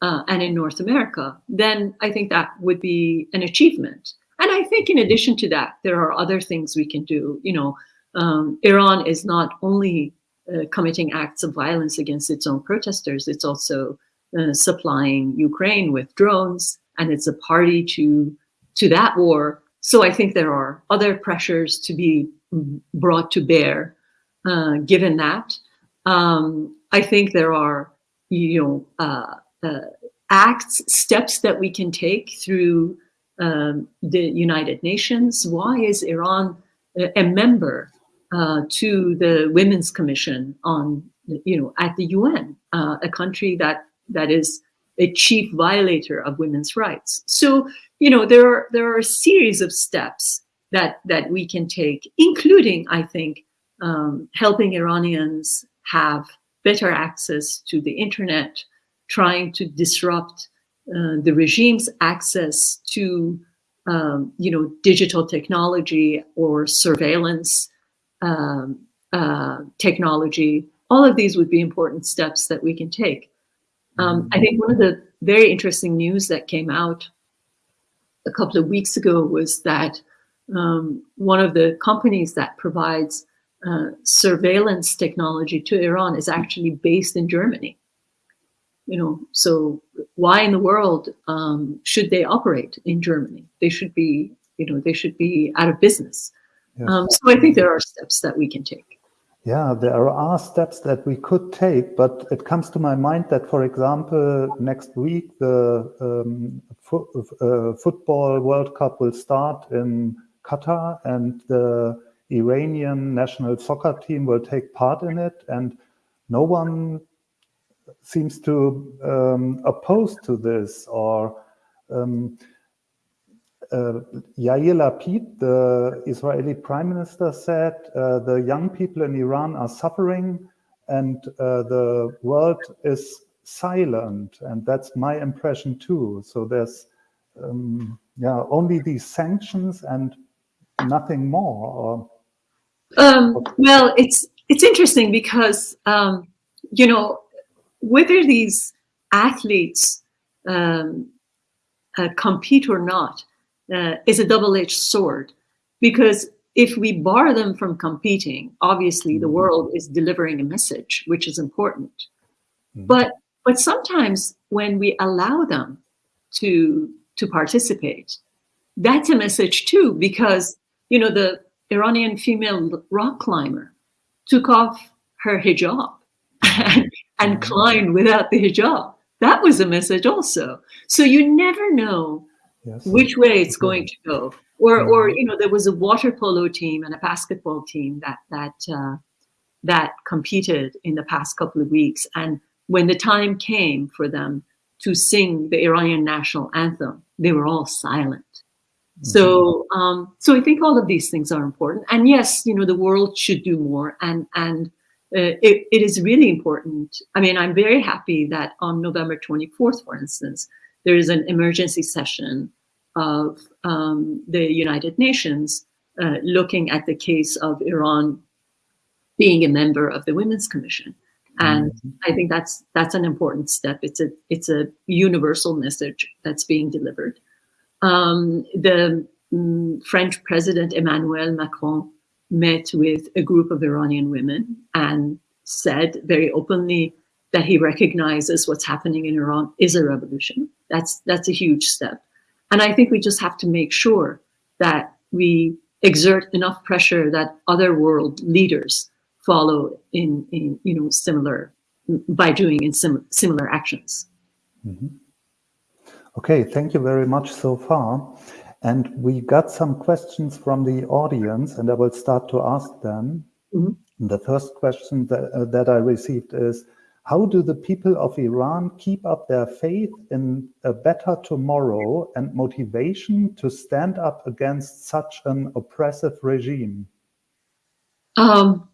uh, and in North America, then I think that would be an achievement. And I think in addition to that, there are other things we can do. You know, um, Iran is not only uh, committing acts of violence against its own protesters, it's also uh, supplying Ukraine with drones, and it's a party to to that war. So I think there are other pressures to be brought to bear uh, given that. Um, I think there are, you know, uh, uh, acts, steps that we can take through um, the United Nations. Why is Iran a, member uh, to the Women's Commission on, you know, at the UN, uh, a country that that is a chief violator of women's rights. So, you know, there are there are a series of steps that that we can take, including, I think, um, helping Iranians have better access to the internet, trying to disrupt uh, the regime's access to um, you know, digital technology or surveillance um, uh, technology. All of these would be important steps that we can take. Um, I think one of the very interesting news that came out a couple of weeks ago was that um, one of the companies that provides uh, surveillance technology to Iran is actually based in Germany. You know, so why in the world um, should they operate in Germany? They should be, you know, they should be out of business. Yes. Um, so I think there are steps that we can take. Yeah, there are steps that we could take, but it comes to my mind that, for example, next week the um, fo uh, football World Cup will start in Qatar, and the Iranian national soccer team will take part in it, and no one seems to um, oppose to this or um, uh, Yair Lapid, the Israeli prime minister, said uh, the young people in Iran are suffering and uh, the world is silent. And that's my impression too. So there's um, yeah, only these sanctions and nothing more. Or, um, well, it's it's interesting because um, you know whether these athletes um, uh, compete or not uh, is a double-edged sword because if we bar them from competing, obviously the mm-hmm. world is delivering a message, which is important. Mm -hmm. But but sometimes when we allow them to to participate, that's a message too, because you know the Iranian female rock climber took off her hijab and, and mm-hmm. climbed without the hijab. That was a message also. So you never know yes. which way it's mm-hmm. going to go. Or, mm-hmm. or you know, there was a water polo team and a basketball team that that uh, that competed in the past couple of weeks. And when the time came for them to sing the Iranian national anthem, they were all silent. So, mm-hmm. um, so I think all of these things are important. And yes, you know, the world should do more. And and uh, it, it is really important. I mean, I'm very happy that on November 24th, for instance, there is an emergency session of um, the United Nations uh, looking at the case of Iran being a member of the Women's Commission. And mm -hmm. I think that's that's an important step. It's a it's a universal message that's being delivered. Um, the um, French President Emmanuel Macron met with a group of Iranian women and said very openly that he recognizes what's happening in Iran is a revolution. That's that's a huge step. And I think we just have to make sure that we exert enough pressure that other world leaders follow in, in you know, similar, by doing in sim similar actions. Mm -hmm. Okay, thank you very much so far. And we got some questions from the audience and I will start to ask them. Mm -hmm. The first question that, uh, that I received is, how do the people of Iran keep up their faith in a better tomorrow and motivation to stand up against such an oppressive regime? Um,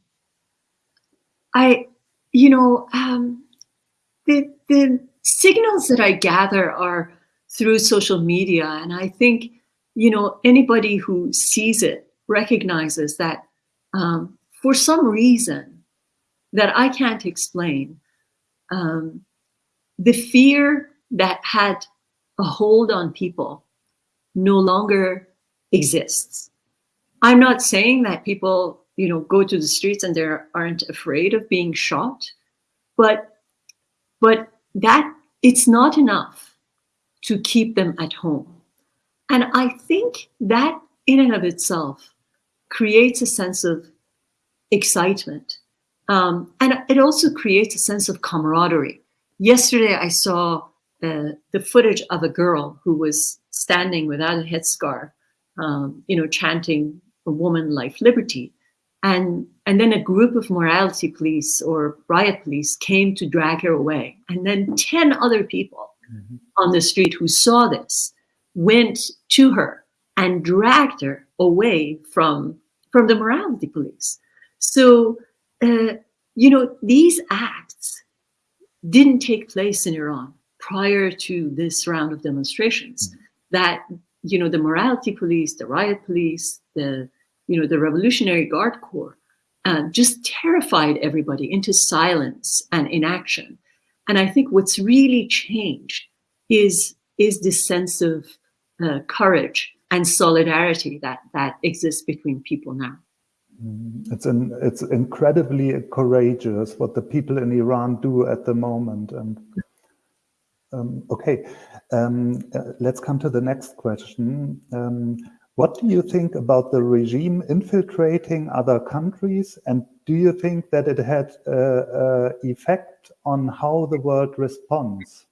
I, you know, um, the, the signals that I gather are through social media. And I think, you know, anybody who sees it recognizes that um, for some reason that I can't explain, um, the fear that had a hold on people no longer exists. I'm not saying that people, you know, go to the streets and they aren't afraid of being shot, but, but that it's not enough to keep them at home. And I think that in and of itself creates a sense of excitement um, and it also creates a sense of camaraderie. Yesterday, I saw uh, the footage of a girl who was standing without a headscarf, um, you know, chanting a woman, life, liberty. And, and then a group of morality police or riot police came to drag her away. And then 10 other people mm -hmm. on the street who saw this went to her and dragged her away from, from the morality police. So uh, you know, these acts didn't take place in Iran prior to this round of demonstrations. Mm-hmm. That, you know, the morality police, the riot police, the, you know, the Revolutionary Guard Corps uh, just terrified everybody into silence and inaction. And I think what's really changed is, is this sense of uh, courage and solidarity that, that exists between people now. Mm, it's an, it's incredibly courageous what the people in Iran do at the moment. And um, okay, um, uh, let's come to the next question. Um, what do you think about the regime infiltrating other countries? And do you think that it had an effect on how the world responds?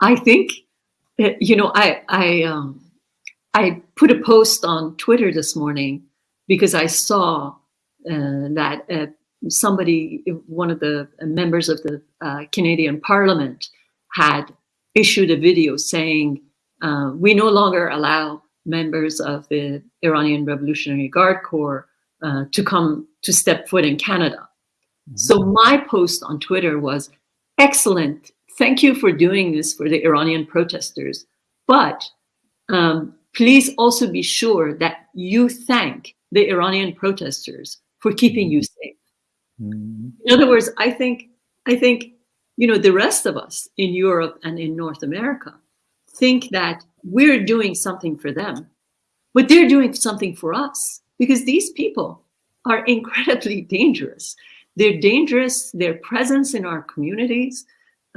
I think, uh, you know, I, I, um, I put a post on Twitter this morning because I saw uh, that uh, somebody, one of the members of the uh, Canadian Parliament had issued a video saying, uh, we no longer allow members of the Iranian Revolutionary Guard Corps uh, to come to step foot in Canada. Mm -hmm. So my post on Twitter was, excellent, thank you for doing this for the Iranian protesters, but um, please also be sure that you thank the Iranian protesters for keeping you safe. Mm. In other words, I think, I think, you know, the rest of us in Europe and in North America think that we're doing something for them, but they're doing something for us because these people are incredibly dangerous. They're dangerous, their presence in our communities,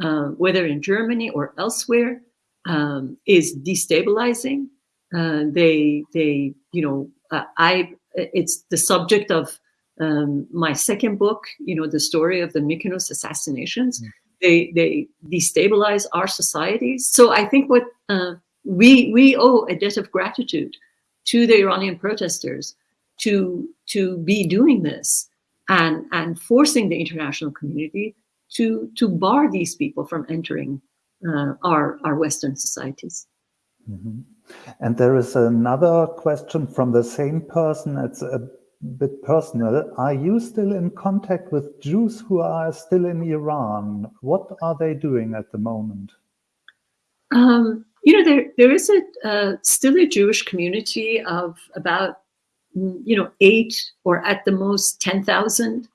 uh, whether in Germany or elsewhere, um, is destabilizing. Uh, they, they, you know, uh, I it's the subject of um, my second book, you know, the story of the Mykonos assassinations. Mm. They, they destabilize our societies. So I think what uh, we, we owe a debt of gratitude to the Iranian protesters to, to be doing this and, and forcing the international community to, to bar these people from entering uh, our, our Western societies. Mm -hmm. And there is another question from the same person. It's a bit personal. Are you still in contact with Jews who are still in Iran? What are they doing at the moment? Um, you know, there there is a uh, still a Jewish community of about you know eight or at the most ten thousand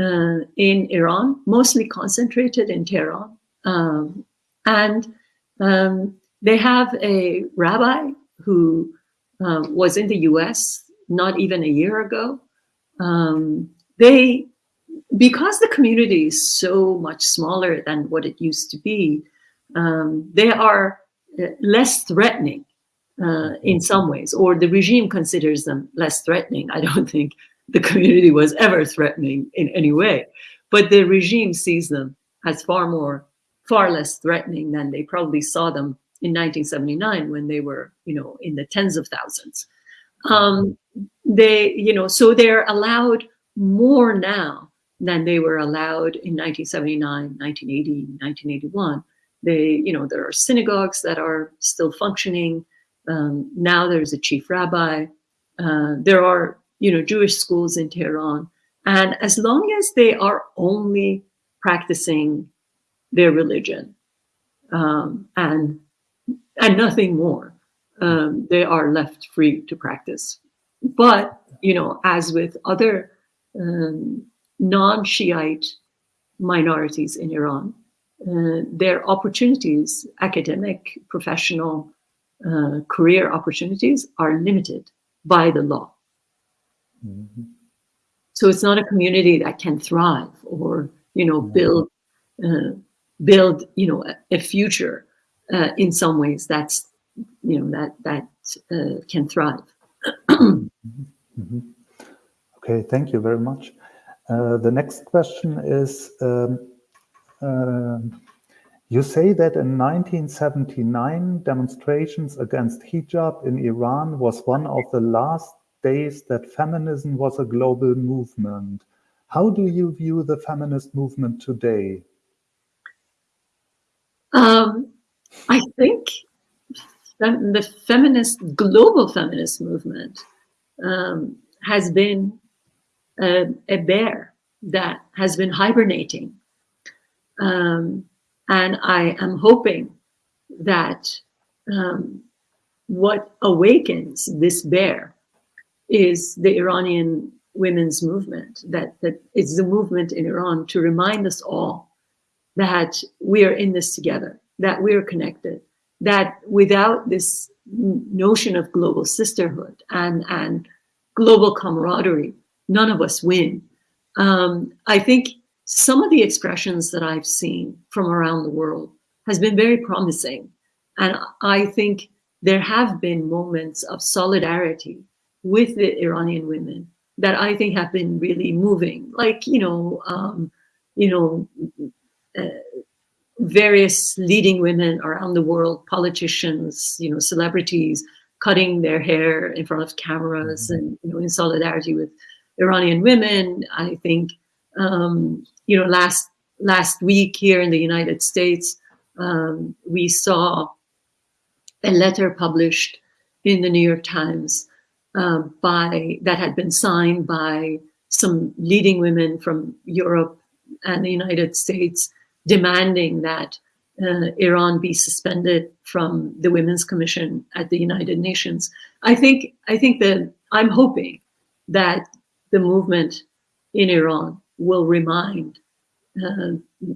uh, in Iran, mostly concentrated in Tehran, um, and um, they have a rabbi who um, was in the US not even a year ago. Um, they, because the community is so much smaller than what it used to be, um, they are less threatening uh, in some ways, or the regime considers them less threatening. I don't think the community was ever threatening in any way, but the regime sees them as far more, far less threatening than they probably saw them in 1979 when they were, you know, in the tens of thousands. Um, they, you know, so they're allowed more now than they were allowed in 1979, 1980, 1981. They, you know, there are synagogues that are still functioning. Um, now there's a chief rabbi. Uh, there are, you know, Jewish schools in Tehran. And as long as they are only practicing their religion um, and and nothing more, um, they are left free to practice. But you know, as with other um, non-Shiite minorities in Iran, uh, their opportunities, academic, professional, uh, career opportunities are limited by the law. Mm -hmm. So it's not a community that can thrive or, you know, build, uh, build, you know, a, a future uh, in some ways that's, you know, that, that uh, can thrive. mm -hmm. Okay, thank you very much. Uh, the next question is, um, you say that in 1979, demonstrations against hijab in Iran was one of the last days that feminism was a global movement. How do you view the feminist movement today? Um, I think the feminist, global feminist movement um, has been a, a bear that has been hibernating um, and I am hoping that um, what awakens this bear is the Iranian women's movement, that, that it's the movement in Iran to remind us all that we are in this together, that we are connected, that without this notion of global sisterhood and, and global camaraderie, none of us win. Um, I think some of the expressions that I've seen from around the world has been very promising. And I think there have been moments of solidarity with the Iranian women that I think have been really moving, like, you know, um, you know, uh, various leading women around the world, politicians, you know, celebrities, cutting their hair in front of cameras mm -hmm. and, you know, in solidarity with Iranian women. I think um, you know, last last week here in the United States, um, we saw a letter published in the New York Times uh, by that had been signed by some leading women from Europe and the United States, demanding that uh, Iran be suspended from the Women's Commission at the United Nations. I think I think that I'm hoping that the movement in Iran will remind uh,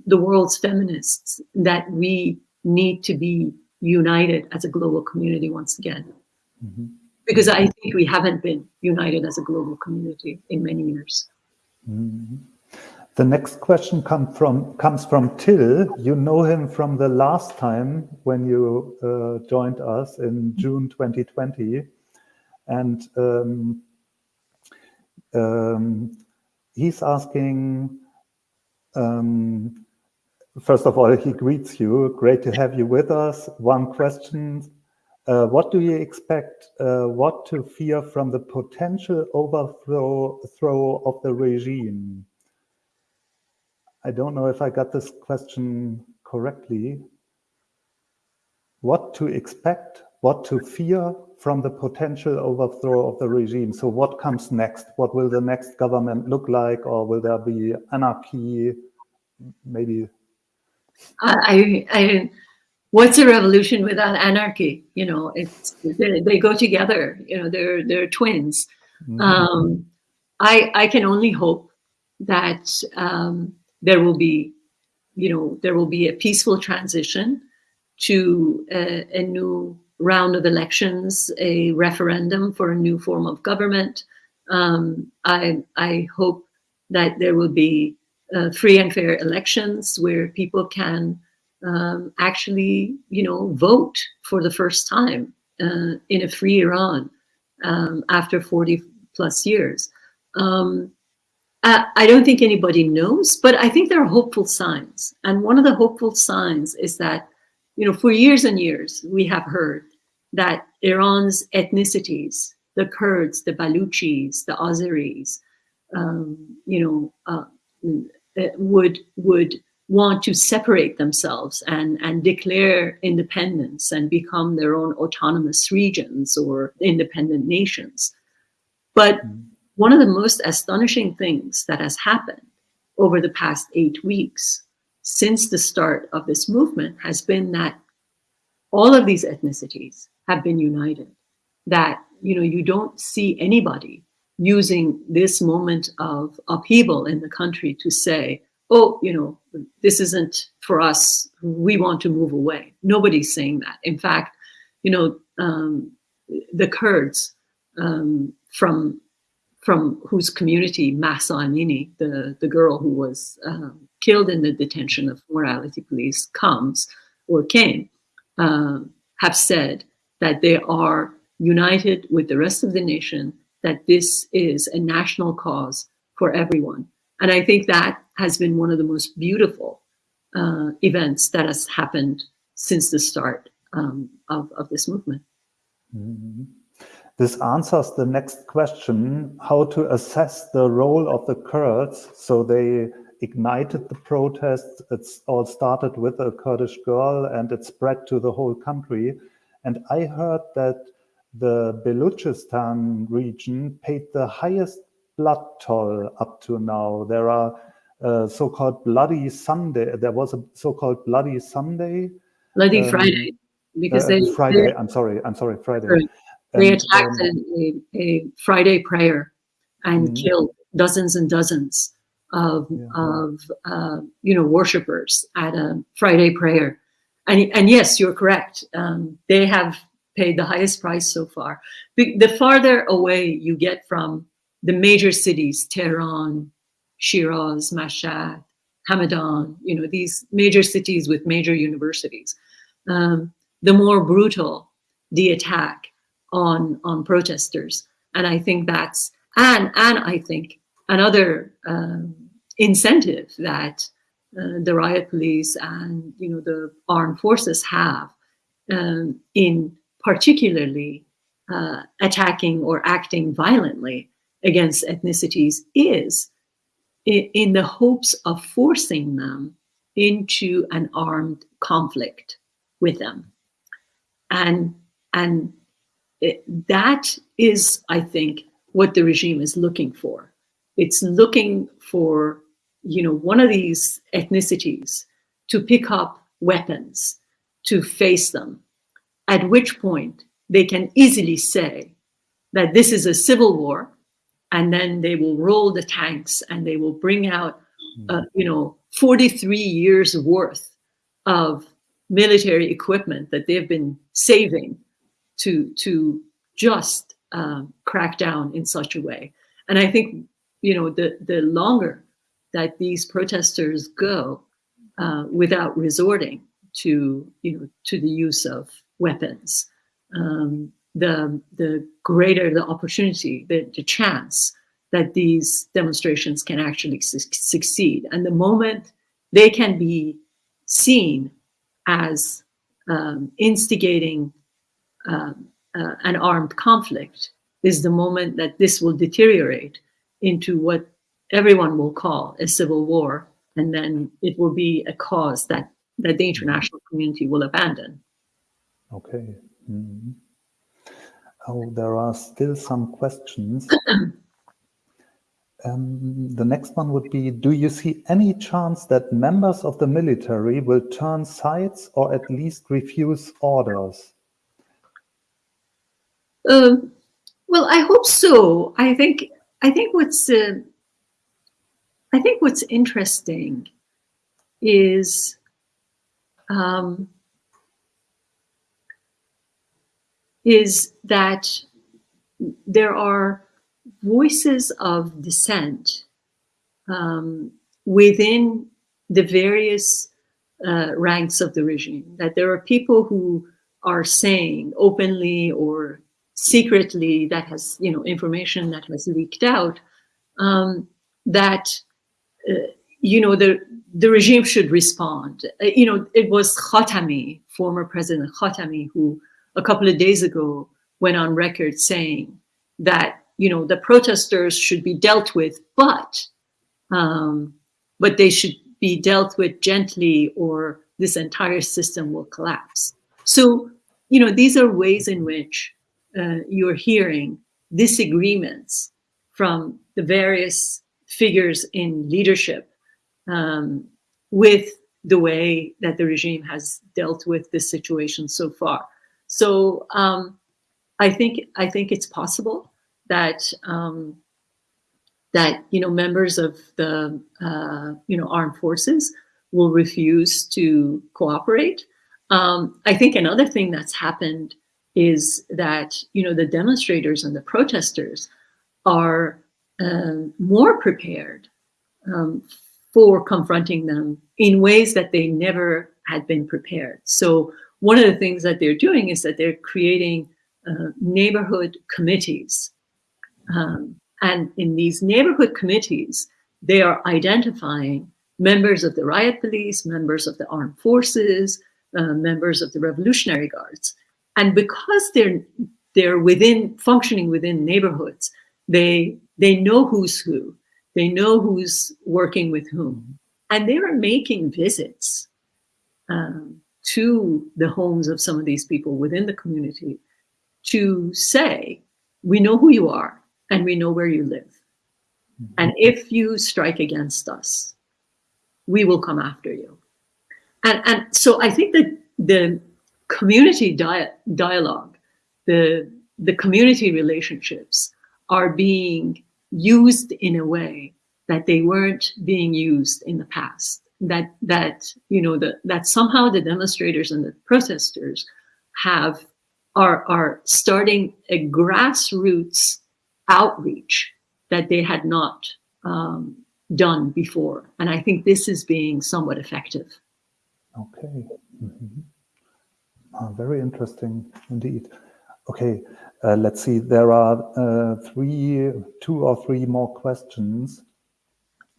the world's feminists that we need to be united as a global community once again. Mm -hmm. Because I think we haven't been united as a global community in many years. Mm -hmm. The next question come from, comes from Till. You know him from the last time when you uh, joined us in June 2020. And um, um, he's asking, um, first of all, he greets you. Great to have you with us. One question, uh, what do you expect, uh, what to fear from the potential overthrow throw of the regime? I don't know if I got this question correctly. What to expect, what to fear from the potential overthrow of the regime. So what comes next? What will the next government look like? Or will there be anarchy? Maybe. I, I, what's a revolution without anarchy? You know, it's, they, they go together, you know, they're, they're twins. Mm -hmm. um, I, I can only hope that um, there will be, you know, there will be a peaceful transition to a, a, new round of elections, a referendum for a new form of government. Um, I, I hope that there will be uh, free and fair elections where people can um, actually, you know, vote for the first time uh, in a free Iran um, after 40 plus years. Um, I, I don't think anybody knows, but I think there are hopeful signs. And one of the hopeful signs is that, you know, for years and years, we have heard that Iran's ethnicities, the Kurds, the Baluchis, the Azeris, um, you know, uh, uh would would want to separate themselves and, and declare independence and become their own autonomous regions or independent nations. But mm-hmm. one of the most astonishing things that has happened over the past eight weeks since the start of this movement has been that all of these ethnicities have been united. That, you know, you don't see anybody using this moment of upheaval in the country to say, oh, you know, this isn't for us. We want to move away. Nobody's saying that. In fact, you know, um, the Kurds um, from from whose community Amini, the, the girl who was um, killed in the detention of morality police, comes or came, uh, have said that they are united with the rest of the nation, that this is a national cause for everyone. And I think that has been one of the most beautiful uh, events that has happened since the start um, of, of this movement. Mm -hmm. This answers the next question, how to assess the role of the Kurds. So they ignited the protests. It's all started with a Kurdish girl and it spread to the whole country. And I heard that the Baluchistan region paid the highest blood toll up to now. There are uh, so-called Bloody Sunday. There was a so-called Bloody Sunday. Bloody um, Friday, because uh, they Friday. I'm sorry. I'm sorry. Friday. They and, attacked um, a, a, Friday prayer and mm -hmm. killed dozens and dozens of yeah. of uh, you know worshippers at a Friday prayer. And and yes, you're correct. Um, they have paid the highest price so far. The farther away you get from the major cities, Tehran, Shiraz, Mashhad, Hamadan, you know, these major cities with major universities, um, the more brutal the attack on, on protesters. And I think that's, and, and I think another um, incentive that uh, the riot police and, you know, the armed forces have um, in particularly uh, attacking or acting violently against ethnicities is in the hopes of forcing them into an armed conflict with them. And, and it, that is, I think, what the regime is looking for. It's looking for, you know, one of these ethnicities to pick up weapons, to face them, at which point they can easily say that this is a civil war and then they will roll the tanks and they will bring out, hmm. uh, you know, 43 years worth of military equipment that they've been saving to to just um, crack down in such a way. And I think, you know, the the longer that these protesters go uh, without resorting to, you know, to the use of weapons, um, the, the greater the opportunity, the, the chance that these demonstrations can actually su succeed. And the moment they can be seen as um, instigating um, uh, an armed conflict is the moment that this will deteriorate into what everyone will call a civil war. And then it will be a cause that, that the international community will abandon. Okay. Mm -hmm. Oh, there are still some questions. um, the next one would be, do you see any chance that members of the military will turn sides or at least refuse orders? Um, well, I hope so. I think I think what's uh, I think what's interesting is um, is that there are voices of dissent um, within the various uh, ranks of the regime. That there are people who are saying openly or secretly that has, you know, information that has leaked out um, that, uh, you know, the, the regime should respond. Uh, you know, it was Khatami, former President Khatami, who a couple of days ago went on record saying that, you know, the protesters should be dealt with, but, um, but they should be dealt with gently or this entire system will collapse. So, you know, these are ways in which uh, you're hearing disagreements from the various figures in leadership um, with the way that the regime has dealt with this situation so far. So um, I think I think it's possible that um, that you know members of the uh, you know armed forces will refuse to cooperate. Um, I think another thing that's happened is that you know the demonstrators and the protesters are um, more prepared um, for confronting them in ways that they never had been prepared. So one of the things that they're doing is that they're creating uh, neighborhood committees. Um, and in these neighborhood committees, they are identifying members of the riot police, members of the armed forces, uh, members of the Revolutionary Guards. And because they're they're within functioning within neighborhoods, they they know who's who, they know who's working with whom, and they are making visits um, to the homes of some of these people within the community to say, we know who you are and we know where you live. Mm-hmm. And if you strike against us, we will come after you. And, and so I think that the community dia dialogue, the, the community relationships are being used in a way that they weren't being used in the past. That that you know the, that somehow the demonstrators and the protesters have are are starting a grassroots outreach that they had not um, done before, and I think this is being somewhat effective. Okay. Mm -hmm. Uh, very interesting indeed. Okay, uh, let's see. There are uh, three, two or three more questions,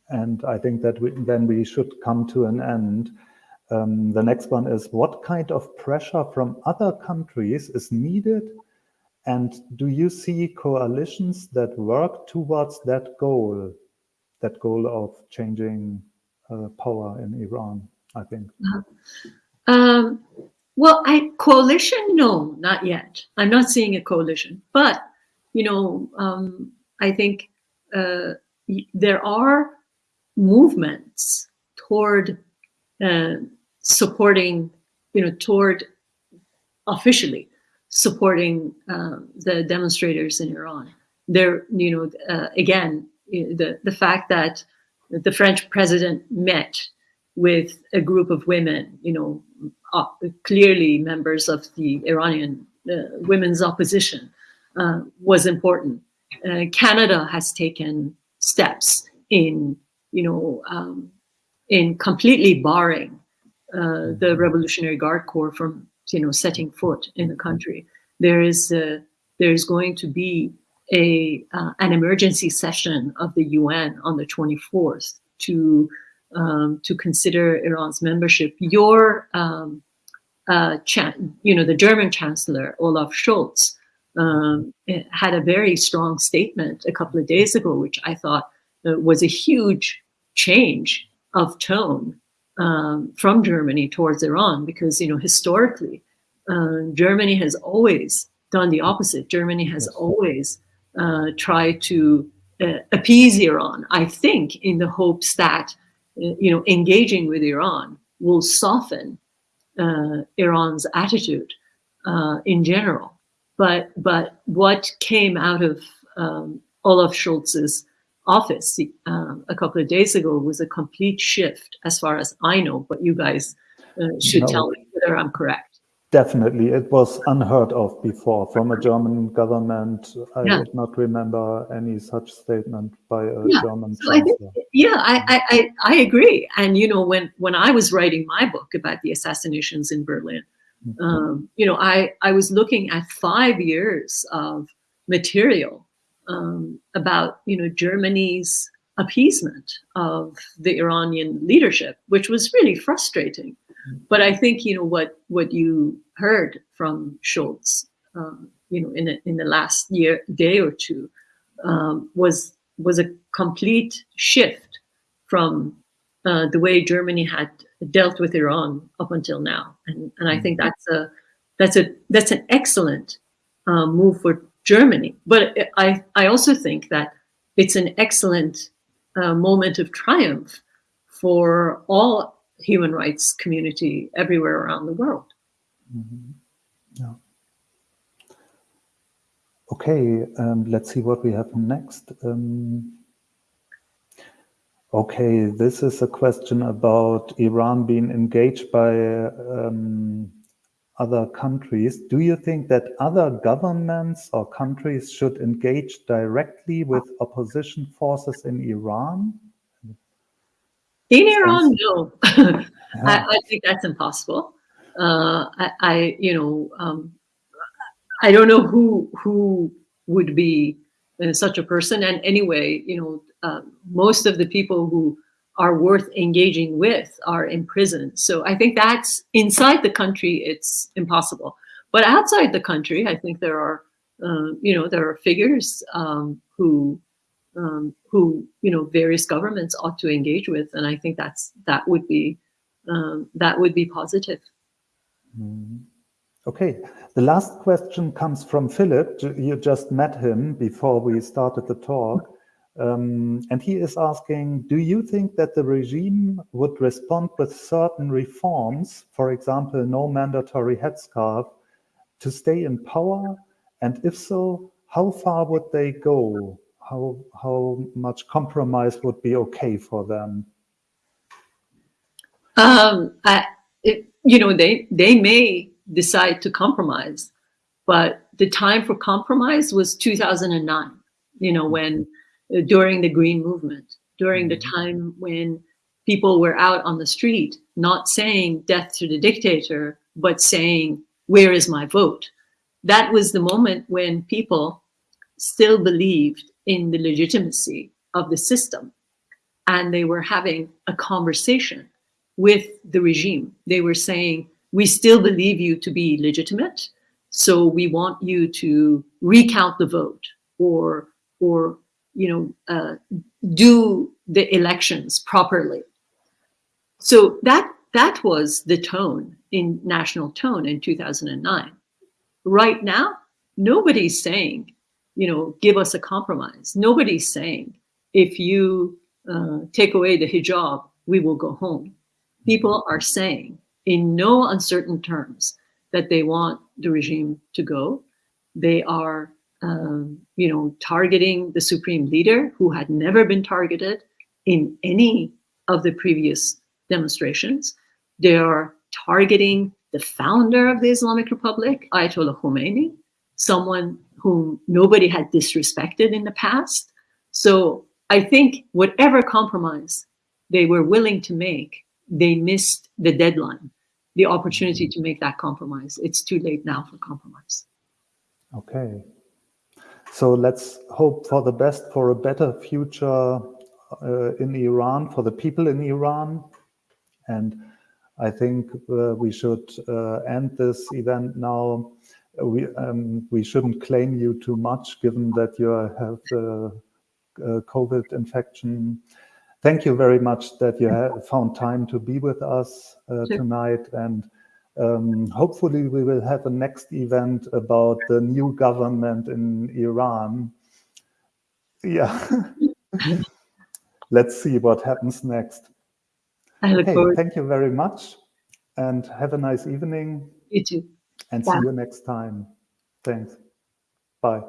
and I think that we, then we should come to an end. Um, the next one is, what kind of pressure from other countries is needed? And do you see coalitions that work towards that goal, that goal of changing uh, power in Iran, I think? Uh um, well, I coalition, no, not yet. I'm not seeing a coalition, but you know, um, I think uh, there are movements toward uh, supporting, you know, toward officially supporting um, the demonstrators in Iran. There, you know, uh, again, the the fact that the French president met with a group of women, you know, uh, clearly members of the Iranian uh, women's opposition, uh, was important. Uh, Canada has taken steps in, you know, um, in completely barring uh, the Revolutionary Guard Corps from, you know, setting foot in the country. There is there is going to be a an emergency session of the UN on the 24th to um, to consider Iran's membership. Your, um, uh, you know, the German Chancellor Olaf Scholz um, had a very strong statement a couple of days ago, which I thought uh, was a huge change of tone um, from Germany towards Iran, because you know historically, uh, Germany has always done the opposite. Germany has always uh, tried to uh, appease Iran. I think in the hopes that you know, engaging with Iran will soften uh, Iran's attitude uh, in general. But but what came out of um, Olaf Scholz's office um, a couple of days ago was a complete shift, as far as I know. But you guys uh, should no. tell me whether I'm correct. Definitely, it was unheard of before from a German government. I yeah. would not remember any such statement by a yeah. German so I think, yeah, I, I, I agree. And you know, when when I was writing my book about the assassinations in Berlin, mm -hmm. um, you know, I I was looking at five years of material um, about you know Germany's appeasement of the Iranian leadership, which was really frustrating. But I think you know what what you heard from Scholz, um, you know, in a, in the last year, day or two, um, was was a complete shift from uh, the way Germany had dealt with Iran up until now, and and I think mm-hmm. that's a that's a that's an excellent um, move for Germany. But I I also think that it's an excellent uh, moment of triumph for all human rights community everywhere around the world. Mm -hmm. Yeah. Okay, um, let's see what we have next. Um, okay, this is a question about Iran being engaged by um, other countries. Do you think that other governments or countries should engage directly with opposition forces in Iran? In Iran, no. yeah. I, I, think that's impossible. Uh, I, I, you know, um, I don't know who who would be uh, such a person. And anyway, you know, uh, most of the people who are worth engaging with are in prison. So I think that's inside the country, it's impossible. But outside the country, I think there are, uh, you know, there are figures um, who um, who you know various governments ought to engage with, and I think that's that would be um, that would be positive. Mm. Okay, the last question comes from Philip. You just met him before we started the talk. Um, and he is asking, do you think that the regime would respond with certain reforms, for example, no mandatory headscarf, to stay in power? And if so, how far would they go? How how much compromise would be okay for them? Um, I, it, you know, they they may decide to compromise, but the time for compromise was 2009. You know, when uh, during the Green Movement, during the mm-hmm. time when people were out on the street, not saying death to the dictator, but saying, where is my vote? That was the moment when people still believed in the legitimacy of the system. And they were having a conversation with the regime. They were saying, we still believe you to be legitimate. So we want you to recount the vote or, or you know, uh, do the elections properly. So that, that was the tone in national tone in 2009. Right now, nobody's saying you know, give us a compromise. Nobody's saying, if you uh, take away the hijab, we will go home. People are saying in no uncertain terms that they want the regime to go. They are, um, you know, targeting the supreme leader who had never been targeted in any of the previous demonstrations. They are targeting the founder of the Islamic Republic, Ayatollah Khomeini, someone whom nobody had disrespected in the past. So I think whatever compromise they were willing to make, they missed the deadline, the opportunity to make that compromise. It's too late now for compromise. Okay. So let's hope for the best for a better future uh, in Iran, for the people in Iran. And I think uh, we should uh, end this event now we um, we shouldn't claim you too much, given that you have the uh, COVID infection. Thank you very much that you have found time to be with us uh, sure. tonight, and um, hopefully we will have a next event about the new government in Iran. Yeah, let's see what happens next. okay, thank you very much, and have a nice evening. You too and see you next time. Thanks. Bye.